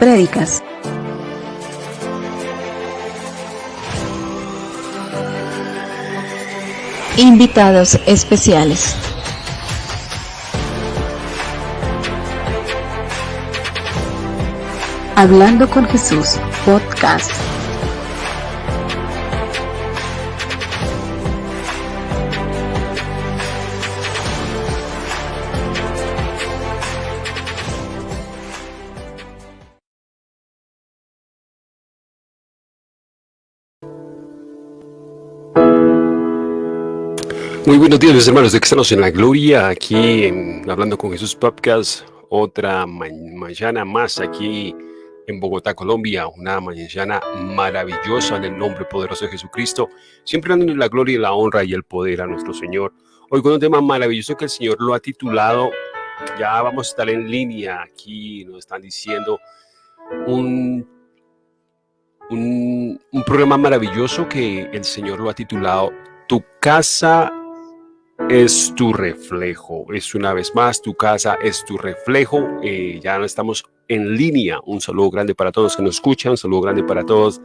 prédicas, invitados especiales. Hablando con Jesús, podcast. Muy buenos días, mis hermanos de Cristianos en la Gloria, aquí en Hablando con Jesús Podcast, otra mañana más aquí en Bogotá, Colombia, una mañana maravillosa en el nombre poderoso de Jesucristo, siempre dándole la gloria y la honra y el poder a nuestro Señor. Hoy con un tema maravilloso que el Señor lo ha titulado, ya vamos a estar en línea aquí, nos están diciendo un, un, un programa maravilloso que el Señor lo ha titulado Tu casa es tu reflejo. Es una vez más, tu casa es tu reflejo. Eh, ya no estamos en línea. Un saludo grande para todos que nos escuchan, un saludo grande para todos.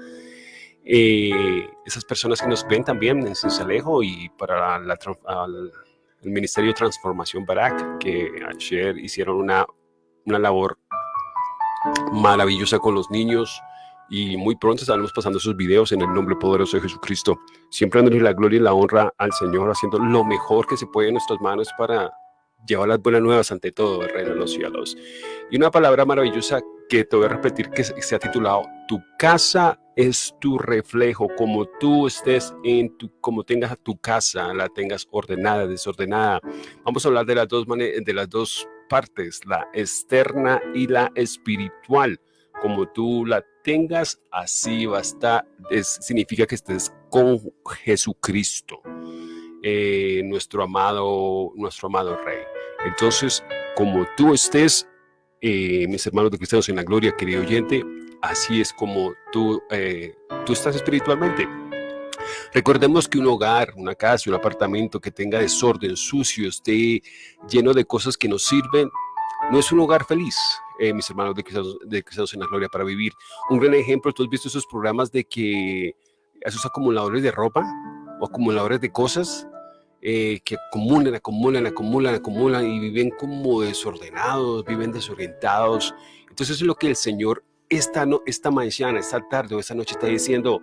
Eh, esas personas que nos ven también en Cincelejo y para el Ministerio de Transformación Barak, que ayer hicieron una, una labor maravillosa con los niños y muy pronto estaremos pasando esos videos en el nombre poderoso de Jesucristo, siempre dándole la gloria y la honra al Señor, haciendo lo mejor que se puede en nuestras manos para llevar las buenas nuevas ante todo el reino de los cielos. Y una palabra maravillosa que te voy a repetir que se ha titulado, tu casa es tu reflejo, como tú estés en tu, como tengas tu casa, la tengas ordenada, desordenada. Vamos a hablar de las dos, de las dos partes, la externa y la espiritual como tú la tengas, así va a estar. significa que estés con Jesucristo, eh, nuestro amado, nuestro amado Rey. Entonces, como tú estés, eh, mis hermanos de cristianos en la gloria, querido oyente, así es como tú, eh, tú estás espiritualmente. Recordemos que un hogar, una casa, un apartamento que tenga desorden, sucio, esté lleno de cosas que no sirven, no es un hogar feliz, eh, mis hermanos de cristianos, en la Gloria, para vivir. Un gran ejemplo, tú has visto esos programas de que esos acumuladores de ropa o acumuladores de cosas eh, que acumulan, acumulan, acumulan, acumulan y viven como desordenados, viven desorientados. Entonces es lo que el Señor esta, no, esta mañana, esta tarde o esta noche está diciendo,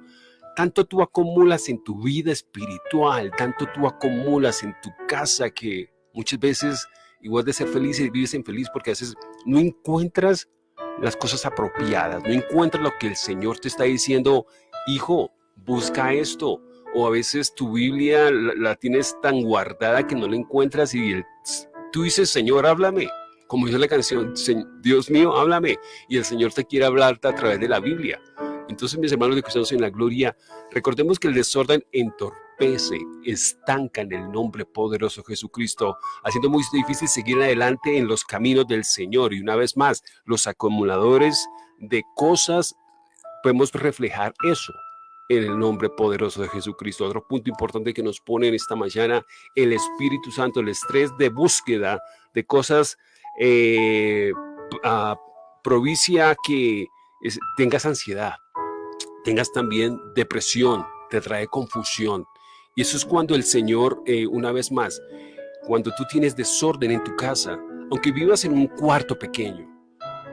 tanto tú acumulas en tu vida espiritual, tanto tú acumulas en tu casa que muchas veces igual de ser feliz y vives infeliz porque a veces no encuentras las cosas apropiadas, no encuentras lo que el Señor te está diciendo, hijo, busca esto. O a veces tu Biblia la, tienes tan guardada que no la encuentras y tú dices, Señor, háblame. Como dice la canción, Dios mío, háblame. Y el Señor te quiere hablarte a través de la Biblia. Entonces, mis hermanos de Cristianos en la Gloria, recordemos que el desorden entorpece estanca en el nombre poderoso de Jesucristo, haciendo muy difícil seguir adelante en los caminos del Señor. Y una vez más, los acumuladores de cosas, podemos reflejar eso en el nombre poderoso de Jesucristo. Otro punto importante que nos pone en esta mañana, el Espíritu Santo, el estrés de búsqueda de cosas, eh, provincia que tengas ansiedad, tengas también depresión, te trae confusión, y eso es cuando el Señor, eh, una vez más, cuando tú tienes desorden en tu casa, aunque vivas en un cuarto pequeño,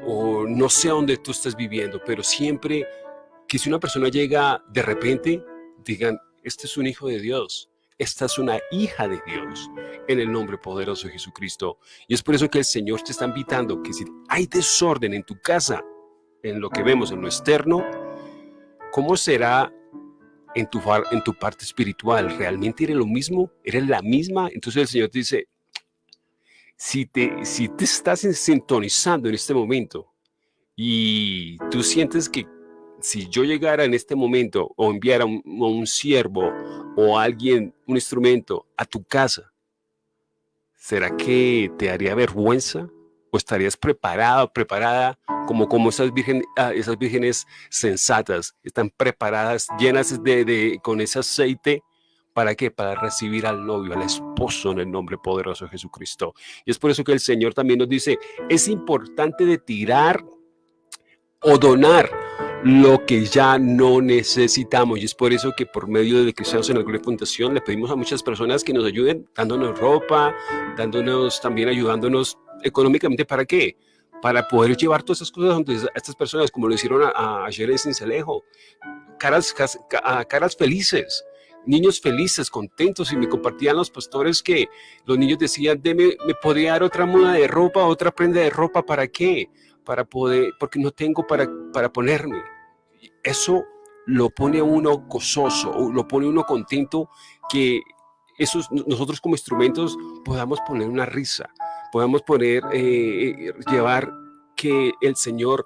o no sé dónde tú estás viviendo, pero siempre que si una persona llega de repente, digan, este es un hijo de Dios, esta es una hija de Dios, en el nombre poderoso de Jesucristo. Y es por eso que el Señor te está invitando que si hay desorden en tu casa, en lo que vemos en lo externo, ¿cómo será en tu, en tu parte espiritual, ¿realmente eres lo mismo? ¿Eres la misma? Entonces el Señor te dice, si te, si te estás sintonizando en este momento y tú sientes que si yo llegara en este momento o enviara un, un siervo o alguien, un instrumento a tu casa, ¿será que te haría vergüenza? ¿O estarías preparado, preparada como, como esas, virgen, ah, esas vírgenes sensatas, están preparadas, llenas de, de, con ese aceite, ¿para qué? Para recibir al novio, al esposo en el nombre poderoso de Jesucristo. Y es por eso que el Señor también nos dice, es importante de tirar o donar lo que ya no necesitamos. Y es por eso que por medio de Cristianos en la Gloria Fundación le pedimos a muchas personas que nos ayuden dándonos ropa, dándonos también ayudándonos económicamente. ¿Para qué? Para poder llevar todas esas cosas a estas personas, como lo hicieron ayer en Cincelejo. Caras, caras felices, niños felices, contentos, y me compartían los pastores que los niños decían, Deme, ¿me podría dar otra muda de ropa, otra prenda de ropa? ¿Para qué? para poder, porque no tengo para, para ponerme. Eso lo pone uno gozoso, lo pone uno contento que esos, nosotros como instrumentos podamos poner una risa, podamos poner, eh, llevar que el Señor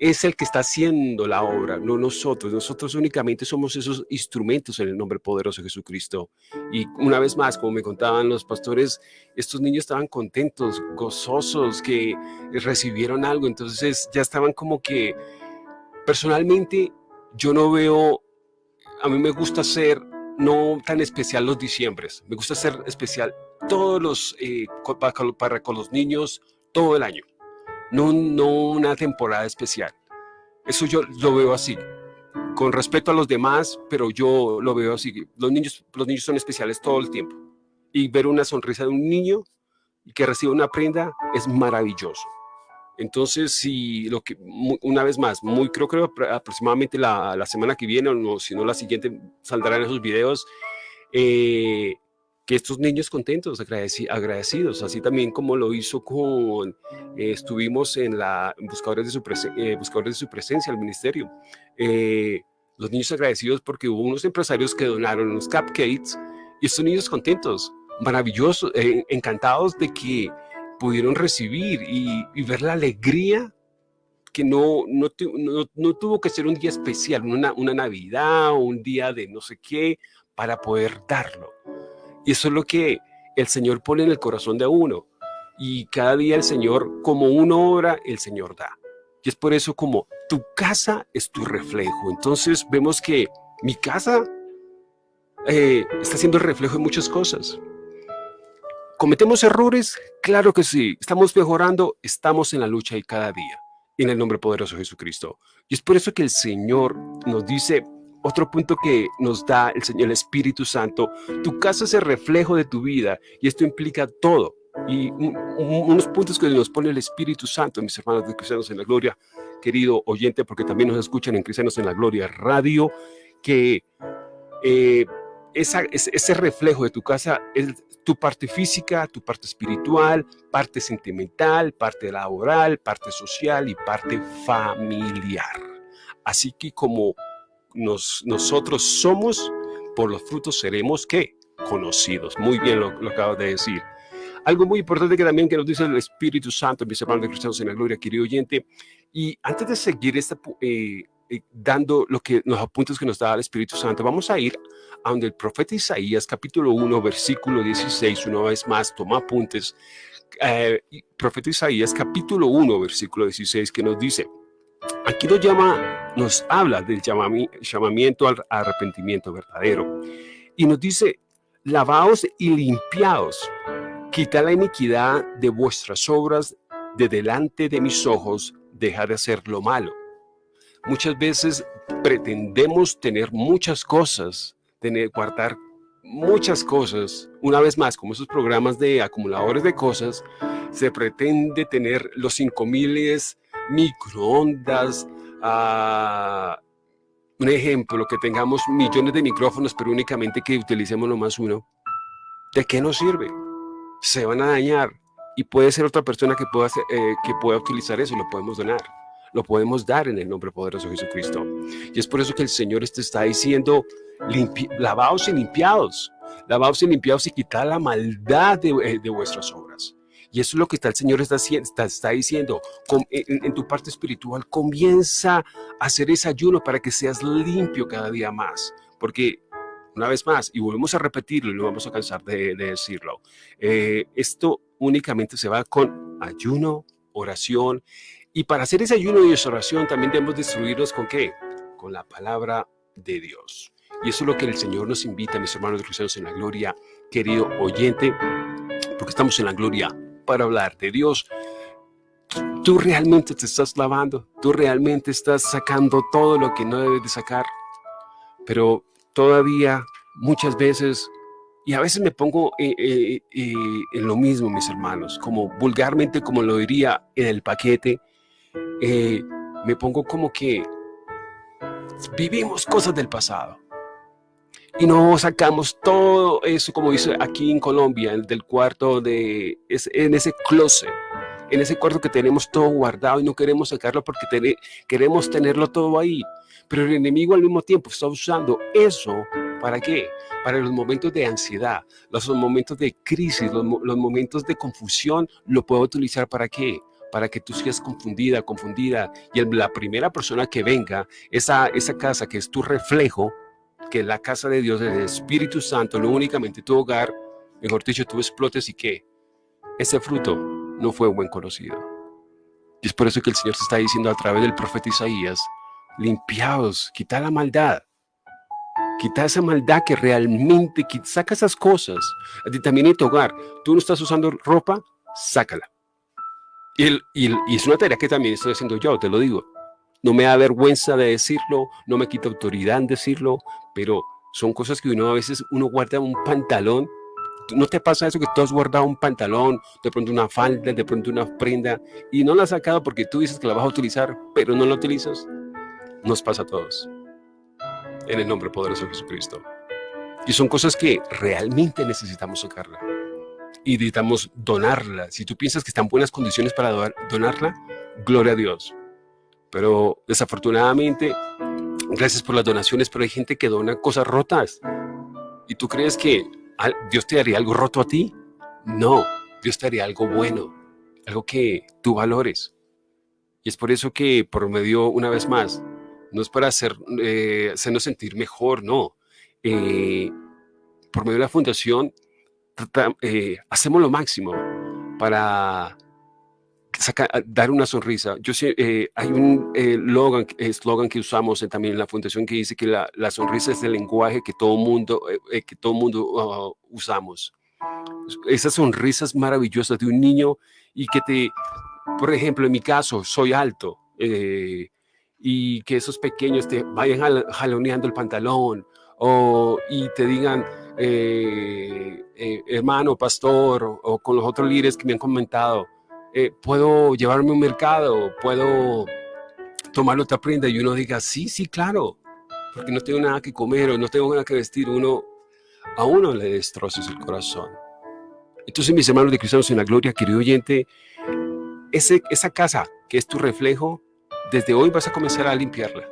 es el que está haciendo la obra, no nosotros. Nosotros únicamente somos esos instrumentos en el nombre poderoso de Jesucristo. Y una vez más, como me contaban los pastores, estos niños estaban contentos, gozosos, que recibieron algo. Entonces ya estaban como que, personalmente, yo no veo, a mí me gusta ser no tan especial los diciembres, me gusta ser especial todos los, eh, para con los niños todo el año no, no una temporada especial. Eso yo lo veo así, con respeto a los demás, pero yo lo veo así. Los niños, los niños son especiales todo el tiempo. Y ver una sonrisa de un niño que reciba una prenda es maravilloso. Entonces, si lo que, una vez más, muy creo que aproximadamente la, la semana que viene, o no, si no la siguiente, saldrán esos videos, eh, que estos niños contentos, agradecidos, así también como lo hizo con, eh, estuvimos en la buscadores de, su eh, buscadores de su presencia, al ministerio. Eh, los niños agradecidos porque hubo unos empresarios que donaron unos cupcakes y estos niños contentos, maravillosos, encantados de que pudieron recibir y, ver la alegría que no, no, no, tuvo que ser un día especial, una, una Navidad o un día de no sé qué, para poder darlo. Y eso es lo que el Señor pone en el corazón de uno. Y cada día el Señor, como uno obra, el Señor da. Y es por eso como tu casa es tu reflejo. Entonces vemos que mi casa eh, está siendo reflejo de muchas cosas. ¿Cometemos errores? Claro que sí. ¿Estamos mejorando? Estamos en la lucha y cada día. En el nombre poderoso de Jesucristo. Y es por eso que el Señor nos dice, otro punto que nos da el Señor, Espíritu Santo, tu casa es el reflejo de tu vida y esto implica todo. Y unos puntos que nos pone el Espíritu Santo, mis hermanos de Cristianos en la Gloria, querido oyente, porque también nos escuchan en Cristianos en la Gloria Radio, que eh, esa, ese reflejo de tu casa es tu parte física, tu parte espiritual, parte sentimental, parte laboral, parte social y parte familiar. Así que como nosotros somos, por los frutos seremos, ¿qué? Conocidos. Muy bien lo, lo acabo de decir. Algo muy importante que también que nos dice el Espíritu Santo, mis hermanos de cristianos en la gloria, querido oyente. Y antes de seguir esta, eh, dando lo que, los apuntes que nos da el Espíritu Santo, vamos a ir a donde el profeta Isaías, capítulo 1, versículo 16, una vez más, toma apuntes. Eh, profeta Isaías, capítulo 1, versículo 16, que nos dice, Aquí nos llama, nos habla del llamamiento al arrepentimiento verdadero y nos dice, lavaos y limpiaos, quita la iniquidad de vuestras obras de delante de mis ojos, deja de hacer lo malo. Muchas veces pretendemos tener muchas cosas, tener, guardar muchas cosas. Una vez más, como esos programas de acumuladores de cosas, se pretende tener los cinco miles microondas, ah, un ejemplo, que tengamos millones de micrófonos, pero únicamente que utilicemos nomás uno, ¿de qué nos sirve? Se van a dañar y puede ser otra persona que pueda, eh, que pueda utilizar eso y lo podemos donar. Lo podemos dar en el nombre poderoso de Jesucristo. Y es por eso que el Señor te este está diciendo, lavaos y limpiados, lavaos y limpiados y quitad la maldad de, eh, de vuestras obras. Y eso es lo que está, el Señor está, está, diciendo. en, tu parte espiritual, comienza a hacer ese ayuno para que seas limpio cada día más. Porque, una vez más, y volvemos a repetirlo y no vamos a cansar de, decirlo, eh, esto únicamente se va con ayuno, oración. Y para hacer ese ayuno y esa oración también debemos destruirnos con qué? Con la palabra de Dios. Y eso es lo que el Señor nos invita, mis hermanos cristianos en la gloria, querido oyente, porque estamos en la gloria para hablar de Dios. Tú realmente te estás lavando, tú realmente estás sacando todo lo que no debes de sacar. Pero todavía, muchas veces, y a veces me pongo eh, eh, eh, en lo mismo, mis hermanos, como vulgarmente, como lo diría en el paquete, me pongo como que vivimos cosas del pasado y no sacamos todo eso, como dice aquí en Colombia, del cuarto de, en ese closet, en ese cuarto que tenemos todo guardado y no queremos sacarlo porque queremos tenerlo todo ahí. Pero el enemigo al mismo tiempo está usando eso, ¿para qué? Para los momentos de ansiedad, los momentos de crisis, los, momentos de confusión, lo puedo utilizar ¿para qué? Para que tú seas confundida, confundida. Y la primera persona que venga, esa, esa casa que es tu reflejo, que la casa de Dios, el Espíritu Santo, no únicamente tu hogar, mejor dicho, tú explotes y que ese fruto no fue buen conocido. Y es por eso que el Señor te está diciendo a través del profeta Isaías, limpiaos, quita la maldad, quita esa maldad que realmente, saca esas cosas. También en tu hogar, tú no estás usando ropa, sácala. Y, y es una tarea que también estoy haciendo yo, te lo digo. No me da vergüenza de decirlo, no me quita autoridad en decirlo, pero son cosas que uno a veces uno guarda un pantalón. ¿No te pasa eso que tú has guardado un pantalón, de pronto una falda, de pronto una prenda y no la has sacado porque tú dices que la vas a utilizar, pero no la utilizas? Nos pasa a todos. En el nombre poderoso de Jesucristo. Y son cosas que realmente necesitamos sacarla. Y necesitamos donarla. Si tú piensas que están buenas condiciones para donarla, gloria a Dios. Pero desafortunadamente, gracias por las donaciones, pero hay gente que dona cosas rotas. ¿Y tú crees que Dios te daría algo roto a ti? No, Dios te daría algo bueno, algo que tú valores. Y es por eso que por medio, una vez más, no es para hacer, eh, hacernos sentir mejor, no. Eh, por medio de la fundación, eh, hacemos lo máximo para dar una sonrisa. Yo sé, eh, hay un eh, eslogan que usamos también en la fundación que dice que la, la sonrisa es el lenguaje que todo mundo, eh, que todo mundo uh, usamos. Esas sonrisas maravillosas de un niño y que te, por ejemplo, en mi caso, soy alto y que esos pequeños te vayan jaloneando el pantalón o, y te digan, hermano, pastor, o, con los otros líderes que me han comentado, eh, puedo llevarme un mercado, puedo tomar otra prenda y uno diga, sí, sí, claro, porque no tengo nada que comer o no tengo nada que vestir, uno, a uno le destrozas el corazón. Entonces, mis hermanos de Cristianos en la Gloria, querido oyente, ese, esa casa que es tu reflejo, desde hoy vas a comenzar a limpiarla.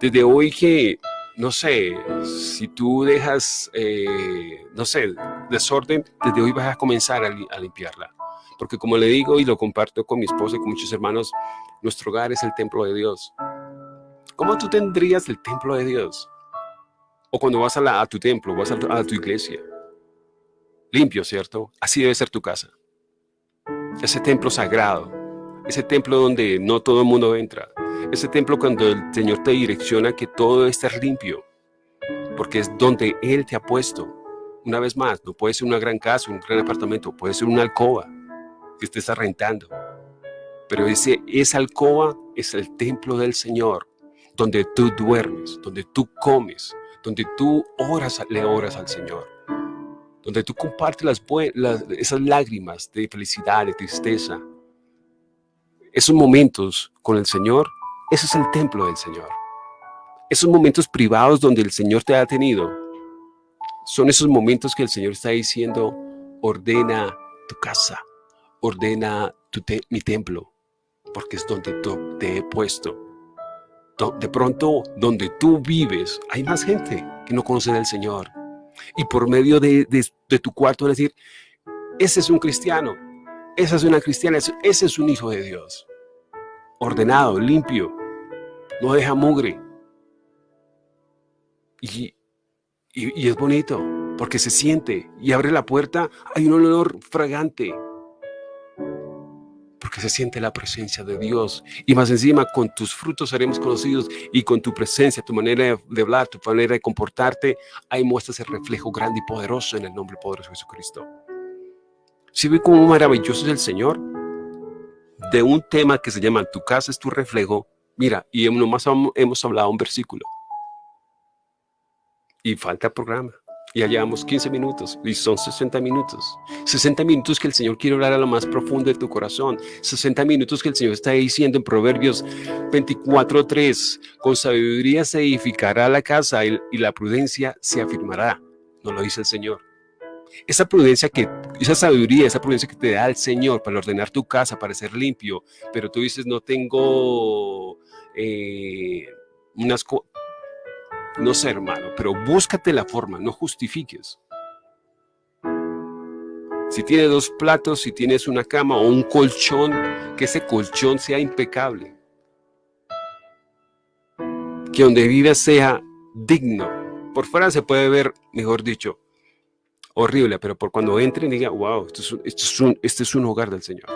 Desde hoy que, no sé, si tú dejas, eh, no sé, desorden, desde hoy vas a comenzar a limpiarla. Porque como le digo y lo comparto con mi esposa y con muchos hermanos, nuestro hogar es el templo de Dios. ¿Cómo tú tendrías el templo de Dios? O cuando vas a, tu templo, vas a, a tu iglesia. Limpio, ¿cierto? Así debe ser tu casa. Ese templo sagrado. Ese templo donde no todo el mundo entra. Ese templo cuando el Señor te direcciona que todo esté limpio. Porque es donde Él te ha puesto. Una vez más, no puede ser una gran casa, un gran apartamento, puede ser una alcoba que estés arrendando. Pero ese, esa alcoba es el templo del Señor, donde tú duermes, donde tú comes, donde tú oras, le oras al Señor, donde tú compartes las, las, esas lágrimas de felicidad, de tristeza. Esos momentos con el Señor, ese es el templo del Señor. Esos momentos privados donde el Señor te ha tenido, son esos momentos que el Señor está diciendo, ordena tu casa, ordena mi templo, porque es donde te he puesto. De pronto, donde tú vives, hay más gente que no conoce del Señor. Y por medio de, tu cuarto, decir, ese es un cristiano, esa es una cristiana, ese es un hijo de Dios. Ordenado, limpio, no deja mugre. Y, y, es bonito, porque se siente y abre la puerta, hay un olor fragante, porque se siente la presencia de Dios. Y más encima, con tus frutos seremos conocidos y con tu presencia, tu manera de hablar, tu manera de comportarte, ahí muestras el reflejo grande y poderoso en el nombre poderoso de Jesucristo. Si ve cómo maravilloso es el Señor, de un tema que se llama Tu casa es tu reflejo, mira, y nomás hemos hablado un versículo. Y falta programa. Ya llevamos 15 minutos y son 60 minutos. 60 minutos que el Señor quiere hablar a lo más profundo de tu corazón. 60 minutos que el Señor está diciendo en Proverbios 24.3. Con sabiduría se edificará la casa y la prudencia se afirmará. No lo dice el Señor. Esa prudencia que, esa sabiduría, esa prudencia que te da el Señor para ordenar tu casa, para ser limpio, pero tú dices, no tengo eh, unas no sé, hermano, pero búscate la forma, no justifiques. Si tienes dos platos, si tienes una cama o un colchón, que ese colchón sea impecable. Que donde vivas sea digno. Por fuera se puede ver, mejor dicho, horrible, pero por cuando entren diga, wow, esto es un, es este es un hogar del Señor.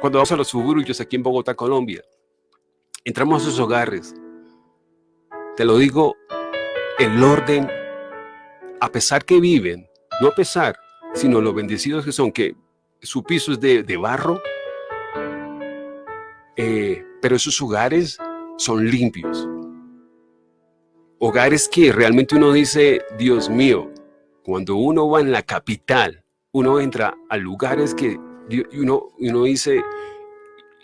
Cuando vamos a los suburbios aquí en Bogotá, Colombia, entramos a esos hogares. Te lo digo, el orden, a pesar que viven, no a pesar, sino los bendecidos que son, que su piso es de, barro, eh, pero esos hogares son limpios. Hogares que realmente uno dice, Dios mío, cuando uno va en la capital, uno entra a lugares que uno, uno dice,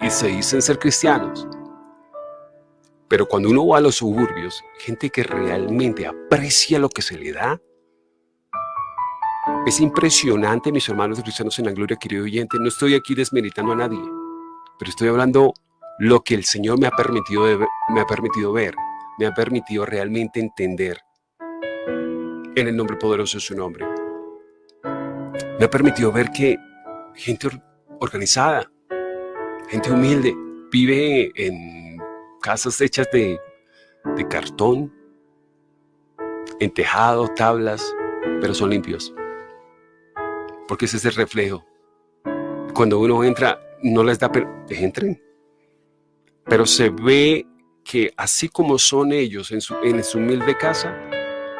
y se dicen ser cristianos, pero cuando uno va a los suburbios, gente que realmente aprecia lo que se le da, es impresionante, mis hermanos cristianos en la gloria, querido oyente. No estoy aquí desmeritando a nadie, pero estoy hablando lo que el Señor me ha permitido, me ha permitido ver, me ha permitido realmente entender en el nombre poderoso de su nombre. Me ha permitido ver que gente organizada, gente humilde, vive en casas hechas de, cartón, en tejado, tablas, pero son limpios. Porque ese es el reflejo. Cuando uno entra, no les da, entren. Pero se ve que así como son ellos en su, en su humilde casa,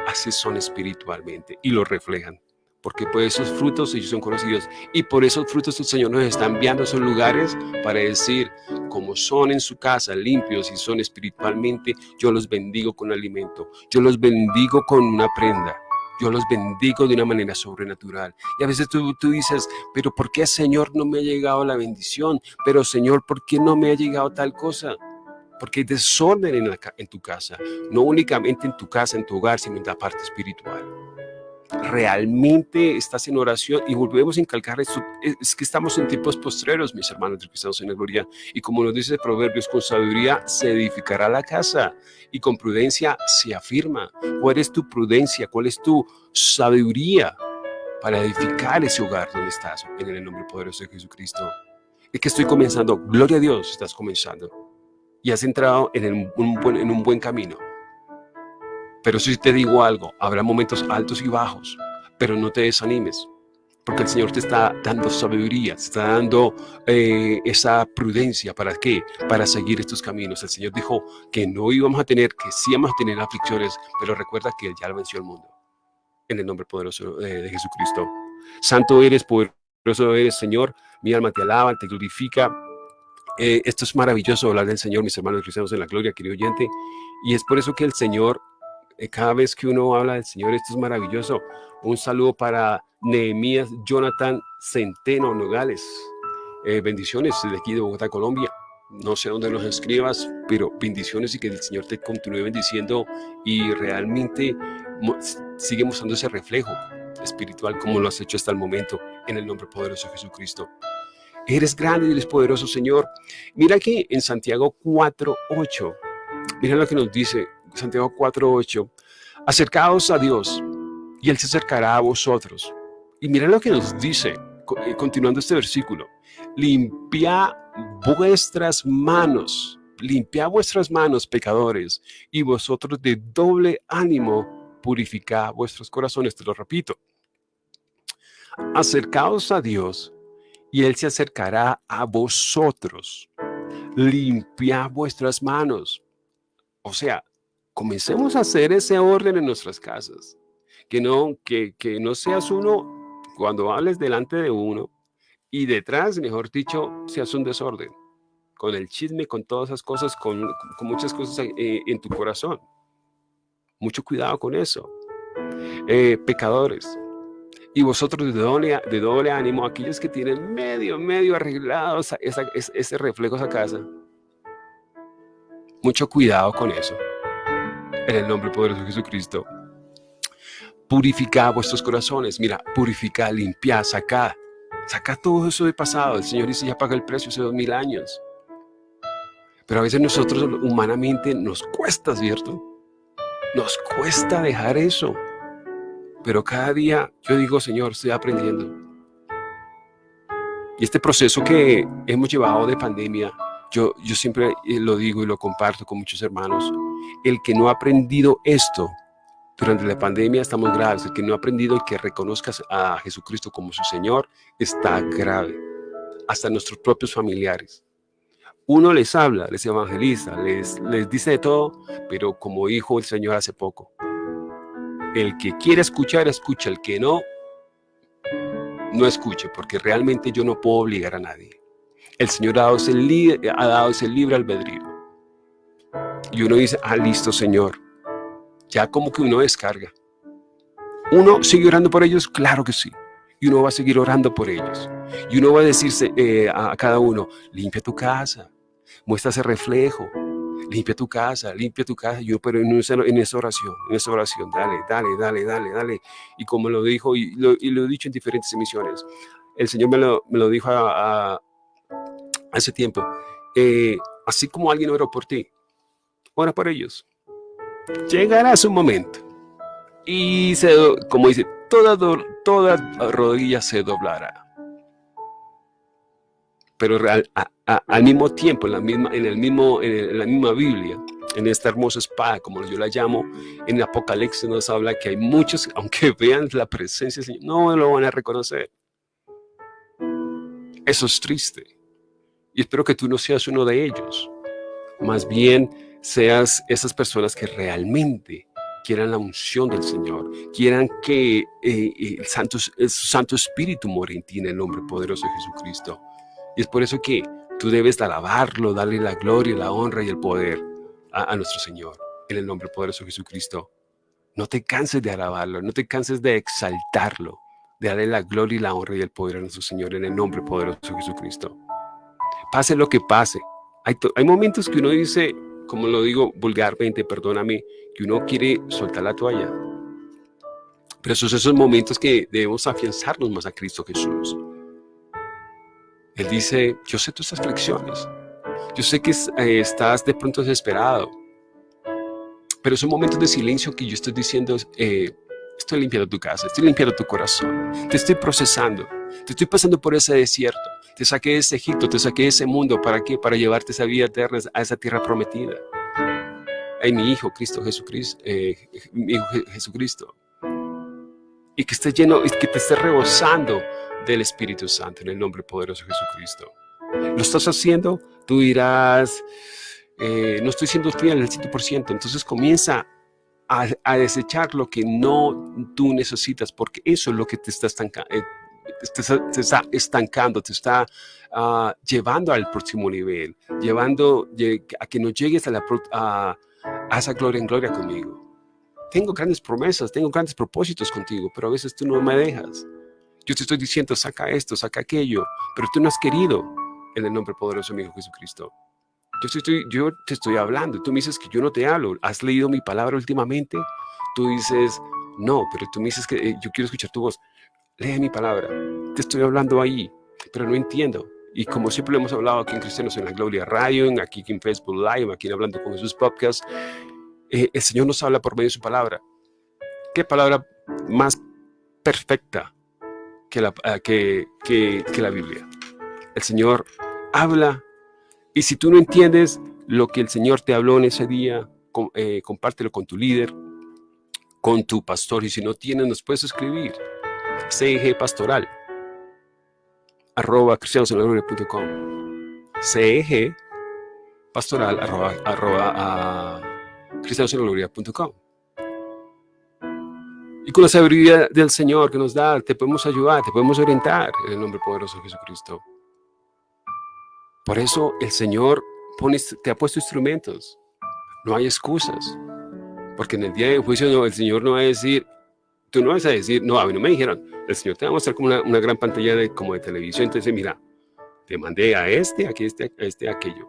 así son espiritualmente y lo reflejan porque por esos frutos ellos son conocidos. Y por esos frutos el Señor nos está enviando a esos lugares para decir, como son en su casa limpios y son espiritualmente, yo los bendigo con alimento, yo los bendigo con una prenda. Yo los bendigo de una manera sobrenatural. Y a veces tú, tú dices, pero ¿por qué Señor no me ha llegado la bendición? Pero Señor, ¿por qué no me ha llegado tal cosa? Porque hay desorden en, en tu casa. No únicamente en tu casa, en tu hogar, sino en la parte espiritual realmente estás en oración y volvemos a incalcar esto, es que estamos en tiempos postreros, mis hermanos que estamos en la y como nos dice Proverbios, con sabiduría se edificará la casa y con prudencia se afirma. ¿Cuál es tu prudencia? ¿Cuál es tu sabiduría para edificar ese hogar donde estás? En el nombre poderoso de Jesucristo. Es que estoy comenzando, gloria a Dios, estás comenzando. Y has entrado en un buen camino pero si te digo algo, habrá momentos altos y bajos, pero no te desanimes, porque el Señor te está dando sabiduría, te está dando eh, esa prudencia. ¿Para qué? Para seguir estos caminos. El Señor dijo que no íbamos a tener, que sí íbamos a tener aflicciones, pero recuerda que Él ya venció el mundo. En el nombre poderoso de Jesucristo. Santo eres, poderoso eres, Señor. Mi alma te alaba, te glorifica. Eh, esto es maravilloso hablar del Señor, mis hermanos cristianos en la gloria, querido oyente. Y es por eso que el Señor eh, cada vez que uno habla del Señor, esto es maravilloso. Un saludo para Nehemías Jonathan Centeno Nogales. Eh, bendiciones desde aquí de Bogotá, Colombia. No sé dónde nos escribas, pero bendiciones y que el Señor te continúe bendiciendo y realmente sigue mostrando ese reflejo espiritual como lo has hecho hasta el momento en el nombre poderoso de Jesucristo. Eres grande y eres poderoso, Señor. Mira que en Santiago 4.8, mira lo que nos dice Santiago 4.8, acercaos a Dios y Él se acercará a vosotros. Y mira lo que nos dice, eh, continuando este versículo, limpia vuestras manos, limpia vuestras manos, pecadores, y vosotros de doble ánimo purificad vuestros corazones. Te lo repito. Acercaos a Dios y Él se acercará a vosotros. Limpia vuestras manos. O sea, comencemos a hacer ese orden en nuestras casas. Que no, que, que no seas uno, cuando hables delante de uno, y detrás, mejor dicho, se hace un desorden. Con el chisme, con todas esas cosas, con, muchas cosas eh, en tu corazón. Mucho cuidado con eso. Eh, pecadores. Y vosotros de doble, de doble ánimo, aquellos que tienen medio, medio arreglado ese reflejo, esa casa. Mucho cuidado con eso. En el nombre poderoso de Jesucristo. Purifica vuestros corazones. Mira, purifica, limpia, saca. Saca todo eso de pasado. El Señor dice, ya paga el precio hace dos mil años. Pero a veces nosotros humanamente nos cuesta, ¿cierto? Nos cuesta dejar eso. Pero cada día yo digo, Señor, estoy aprendiendo. Y este proceso que hemos llevado de pandemia, yo, yo siempre eh, lo digo y lo comparto con muchos hermanos, el que no ha aprendido esto durante la pandemia estamos graves, el que no ha aprendido y que reconozcas a Jesucristo como su Señor está grave, hasta nuestros propios familiares. Uno les habla, les evangeliza, les, les dice de todo, pero como dijo el Señor hace poco, el que quiere escuchar, escucha, el que no, no escuche, porque realmente yo no puedo obligar a nadie. El Señor ha dado ese, ha dado ese libre albedrío. Y uno dice, ah, listo, Señor. Ya como que uno descarga. ¿Uno sigue orando por ellos? Claro que sí. Y uno va a seguir orando por ellos. Y uno va a decirse eh, a cada uno, limpia tu casa, muestra ese reflejo, limpia tu casa, limpia tu casa. Yo, pero en esa, en esa oración, en esa oración, dale, dale, dale, dale, dale. Y como lo dijo, y lo, he dicho en diferentes emisiones, el Señor me lo, me lo dijo a, hace tiempo. Eh, así como alguien oró por ti, ora por ellos. Llegará su momento. Y se, como dice, toda, toda rodilla se doblará pero al mismo tiempo, en la misma, en el mismo, en, la misma Biblia, en esta hermosa espada, como yo la llamo, en Apocalipsis nos habla que hay muchos, aunque vean la presencia del Señor, no lo van a reconocer. Eso es triste. Y espero que tú no seas uno de ellos. Más bien seas esas personas que realmente quieran la unción del Señor, quieran que eh, el, Santo, el Santo Espíritu more en ti en el nombre poderoso de Jesucristo. Y es por eso que tú debes alabarlo, darle la gloria, la honra y el poder a, nuestro Señor, en el nombre poderoso de Jesucristo. No te canses de alabarlo, no te canses de exaltarlo, de darle la gloria y la honra y el poder a nuestro Señor en el nombre poderoso de Jesucristo. Pase lo que pase. Hay, hay momentos que uno dice, como lo digo vulgarmente, perdóname, que uno quiere soltar la toalla. Pero esos esos momentos que debemos afianzarnos más a Cristo Jesús. Él dice, yo sé tus aflicciones, yo sé que eh, estás de pronto desesperado, pero son momentos de silencio que yo estoy diciendo, eh, estoy limpiando tu casa, estoy limpiando tu corazón, te estoy procesando, te estoy pasando por ese desierto, te saqué de ese Egipto, te saqué de ese mundo, ¿para qué? Para llevarte esa vida eterna, a esa tierra prometida. Ay, mi Hijo, Cristo Jesucristo, eh, mi Hijo Jesucristo. Y que esté lleno, y que te esté rebosando del Espíritu Santo en el nombre poderoso de Jesucristo. ¿Lo estás haciendo? Tú dirás, eh, no estoy siendo fiel al 100%, entonces comienza a, desechar lo que no tú necesitas, porque eso es lo que te está, eh, está estancando, te está ah, llevando al próximo nivel, llevando a que no llegues a, la, a esa gloria en gloria conmigo. Tengo grandes promesas, tengo grandes propósitos contigo, pero a veces tú no me dejas. Yo te estoy diciendo, saca esto, saca aquello, pero tú no has querido en el nombre poderoso de mi Hijo Jesucristo. Yo, estoy, yo te estoy hablando, tú me dices que yo no te hablo. ¿Has leído mi palabra últimamente? Tú dices, no, pero tú me dices que eh, yo quiero escuchar tu voz. Lee mi palabra. Te estoy hablando ahí, pero no entiendo. Y como siempre lo hemos hablado aquí en Cristianos en la Gloria Radio, aquí en Facebook Live, aquí en Hablando con Jesús Podcast, eh, el Señor nos habla por medio de su palabra. ¿Qué palabra más perfecta que la, ah, que, que, la Biblia. El Señor habla y si tú no entiendes lo que el Señor te habló en ese día, eh, compártelo con tu líder, con tu pastor y si no tienes nos puedes escribir CIG Pastoral arroba cristianosenlagloria.com CEG pastoral arroba, arroba a Y con la sabiduría del Señor que nos da, te podemos ayudar, te podemos orientar en el nombre poderoso de Jesucristo. Por eso el Señor te ha puesto instrumentos. No hay excusas. Porque en el día de juicio el Señor no va a decir, tú no vas a decir, no, a mí no me dijeron. El Señor te va a mostrar como una, gran pantalla de, como de televisión. Entonces, mira, te mandé a este, aquí este, a este, aquello.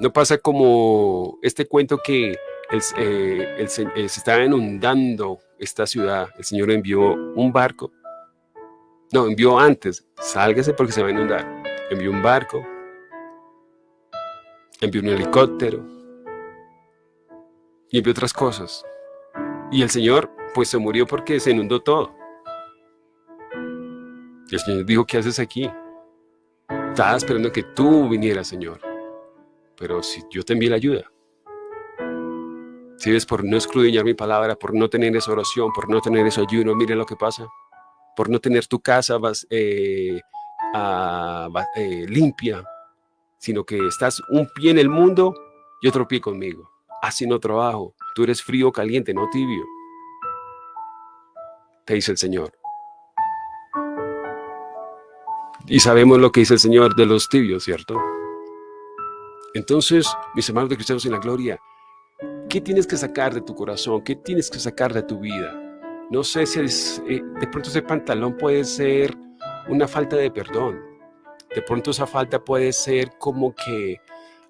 No pasa como este cuento que eh, eh, se estaba inundando esta ciudad, el Señor envió un barco, no, envió antes, sálgase porque se va a inundar, envió un barco, envió un helicóptero y envió otras cosas. Y el Señor pues se murió porque se inundó todo. El Señor dijo, ¿qué haces aquí? Estaba esperando que tú vinieras, Señor. Pero si yo te envié la ayuda, si ves por no escudriñar mi palabra, por no tener esa oración, por no tener ese ayuno, mire lo que pasa. Por no tener tu casa vas, eh, eh, limpia, sino que estás un pie en el mundo y otro pie conmigo. Así no trabajo. Tú eres frío caliente, no tibio. Te dice el Señor. Y sabemos lo que dice el Señor de los tibios, ¿cierto? Entonces, mis hermanos de cristianos en la gloria, ¿Qué tienes que sacar de tu corazón? ¿Qué tienes que sacar de tu vida? No sé si eh, de pronto ese pantalón puede ser una falta de perdón. De pronto esa falta puede ser como que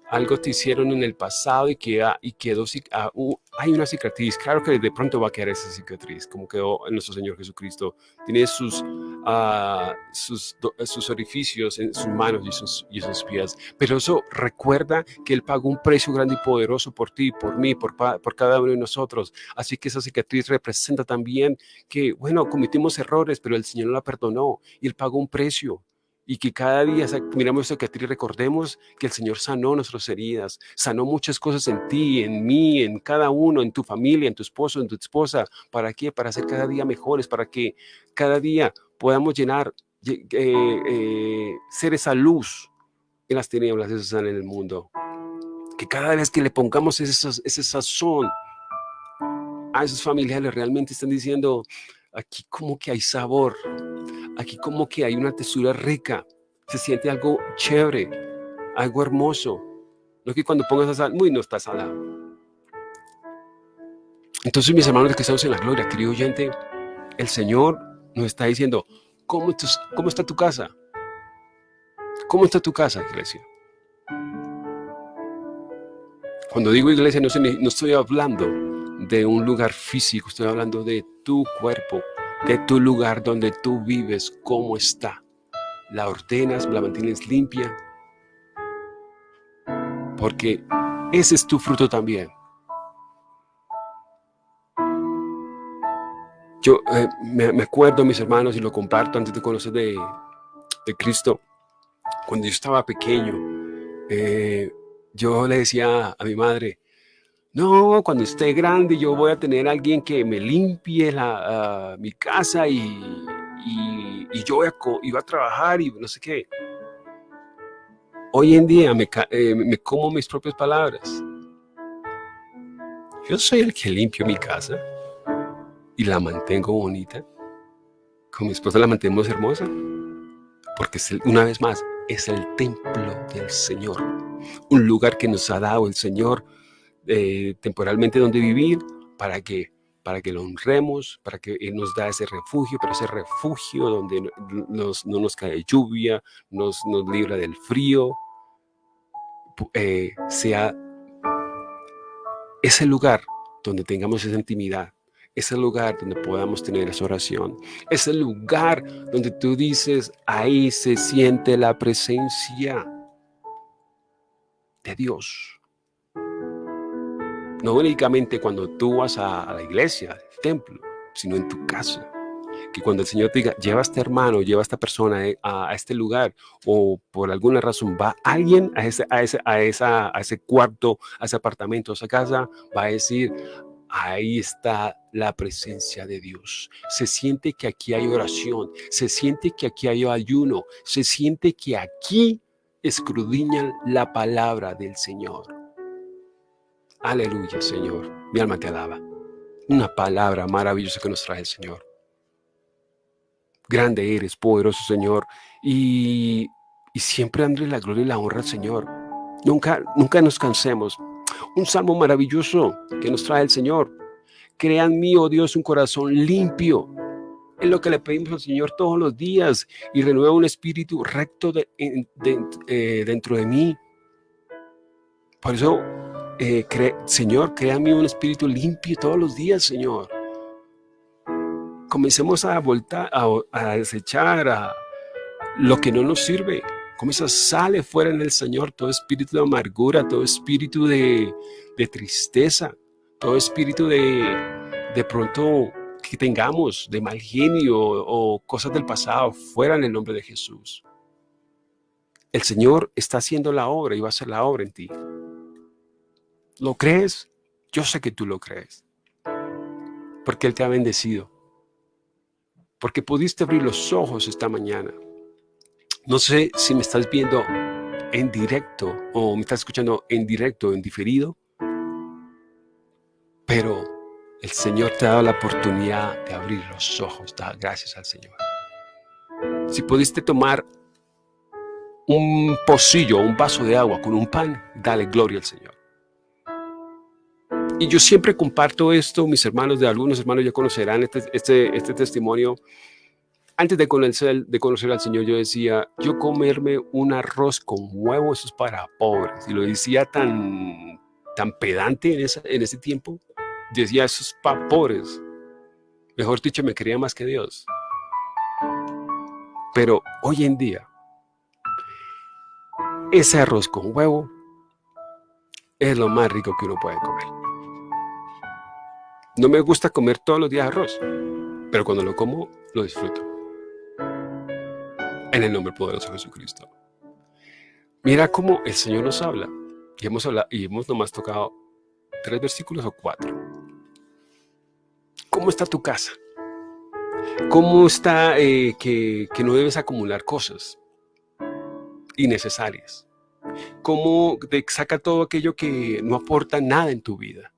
algo te hicieron en el pasado y, queda, y quedó, ah, hay una cicatriz, claro que de pronto va a quedar esa cicatriz, como quedó nuestro Señor Jesucristo. Tiene sus, uh, sus, sus, orificios en sus manos y sus, y sus pies, pero eso recuerda que Él pagó un precio grande y poderoso por ti, por mí, por, por cada uno de nosotros. Así que esa cicatriz representa también que, bueno, cometimos errores, pero el Señor la perdonó y Él pagó un precio y que cada día miramos esto que a ti recordemos que el Señor sanó nuestras heridas, sanó muchas cosas en ti, en mí, en cada uno, en tu familia, en tu esposo, en tu esposa. ¿Para qué? Para ser cada día mejores, para que cada día podamos llenar, eh, eh, ser esa luz en las tinieblas que están en el mundo. Que cada vez que le pongamos ese, ese sazón a esos familiares realmente están diciendo, aquí como que hay sabor, aquí como que hay una textura rica, se siente algo chévere, algo hermoso. No que cuando pongas a sal, muy no está salado. Entonces, mis hermanos que estamos en la gloria, querido oyente, el Señor nos está diciendo, ¿cómo, cómo está tu casa? ¿Cómo está tu casa, iglesia? Cuando digo iglesia, no, no estoy hablando de un lugar físico, estoy hablando de tu cuerpo, de tu lugar donde tú vives, cómo está. La ordenas, la mantienes limpia, porque ese es tu fruto también. Yo eh, me, acuerdo, mis hermanos, y lo comparto antes de conocer de, Cristo, cuando yo estaba pequeño, eh, yo le decía a mi madre, no, cuando esté grande yo voy a tener alguien que me limpie la, ah, mi casa y, yo voy a, a trabajar y no sé qué. Hoy en día me, eh, me como mis propias palabras. Yo soy el que limpio mi casa y la mantengo bonita. Con mi esposa la mantenemos hermosa. Porque es una vez más, es el templo del Señor. Un lugar que nos ha dado el Señor eh, temporalmente donde vivir, para que, para que lo honremos, para que Él nos da ese refugio, pero ese refugio donde no nos cae lluvia, nos, nos libra del frío, eh, sea ese lugar donde tengamos esa intimidad, ese lugar donde podamos tener esa oración, ese lugar donde tú dices, ahí se siente la presencia de Dios. No únicamente cuando tú vas a, la iglesia, al templo, sino en tu casa. Que cuando el Señor te diga, lleva a este hermano, lleva a esta persona eh, a, este lugar, o por alguna razón va alguien a ese, a, ese, a, esa, a ese cuarto, a ese apartamento, a esa casa, va a decir, ahí está la presencia de Dios. Se siente que aquí hay oración, se siente que aquí hay ayuno, se siente que aquí escudriñan la palabra del Señor. Aleluya, Señor. Mi alma te alaba. una palabra maravillosa que nos trae el Señor. Grande eres, poderoso Señor, y, y siempre dándole la gloria y la honra al Señor. Nunca, nunca nos cansemos. Un salmo maravilloso que nos trae el Señor. Crea en mí, oh Dios, un corazón limpio. Es lo que le pedimos al Señor todos los días y renueva un espíritu recto eh, dentro de mí. Por eso, eh, Señor, mí un espíritu limpio todos los días, Señor. Comencemos a voltar, a, desechar a lo que no nos sirve. Comienza, sale fuera en el Señor todo espíritu de amargura, todo espíritu de, de tristeza, todo espíritu de, de pronto que tengamos de mal genio o cosas del pasado, fuera en el nombre de Jesús. El Señor está haciendo la obra y va a hacer la obra en ti. ¿Lo crees? Yo sé que tú lo crees. Porque Él te ha bendecido. Porque pudiste abrir los ojos esta mañana. No sé si me estás viendo en directo o me estás escuchando en directo o en diferido. Pero el Señor te ha dado la oportunidad de abrir los ojos. Da gracias al Señor. Si pudiste tomar un pocillo, un vaso de agua con un pan, dale gloria al Señor. Y yo siempre comparto esto, mis hermanos, de algunos hermanos ya conocerán este, este, este testimonio. Antes de conocer, de conocer al Señor, yo decía, yo comerme un arroz con huevos eso es para pobres. Y lo decía tan, tan pedante en, esa, en ese tiempo decía, esos pobres. Mejor dicho, me quería más que Dios. Pero hoy en día, ese arroz con huevo es lo más rico que uno puede comer. No me gusta comer todos los días arroz, pero cuando lo como, lo disfruto. En el nombre poderoso de Jesucristo. Mira cómo el Señor nos habla. Y hemos, hablado, y hemos nomás tocado tres versículos o cuatro. ¿Cómo está tu casa? ¿Cómo está eh, que, no debes acumular cosas innecesarias? ¿Cómo te saca todo aquello que no aporta nada en tu vida?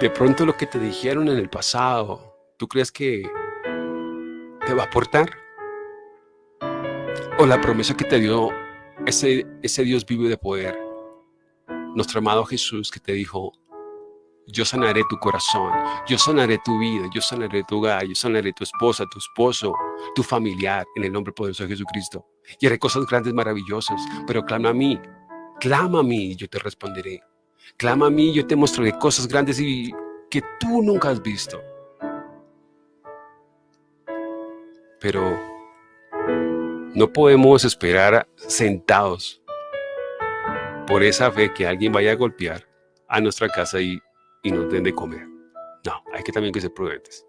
De pronto lo que te dijeron en el pasado, ¿tú crees que te va a aportar? ¿O la promesa que te dio ese, ese Dios vivo de poder, nuestro amado Jesús que te dijo, yo sanaré tu corazón, yo sanaré tu vida, yo sanaré tu hogar, yo sanaré tu esposa, tu esposo, tu familiar, en el nombre poderoso de Jesucristo. Y haré cosas grandes, maravillosas, pero clama a mí, clama a mí y yo te responderé. Clama a mí yo te mostraré cosas grandes y que tú nunca has visto. Pero no podemos esperar sentados por esa fe que alguien vaya a golpear a nuestra casa y y nos den de comer. No, hay que también que ser prudentes.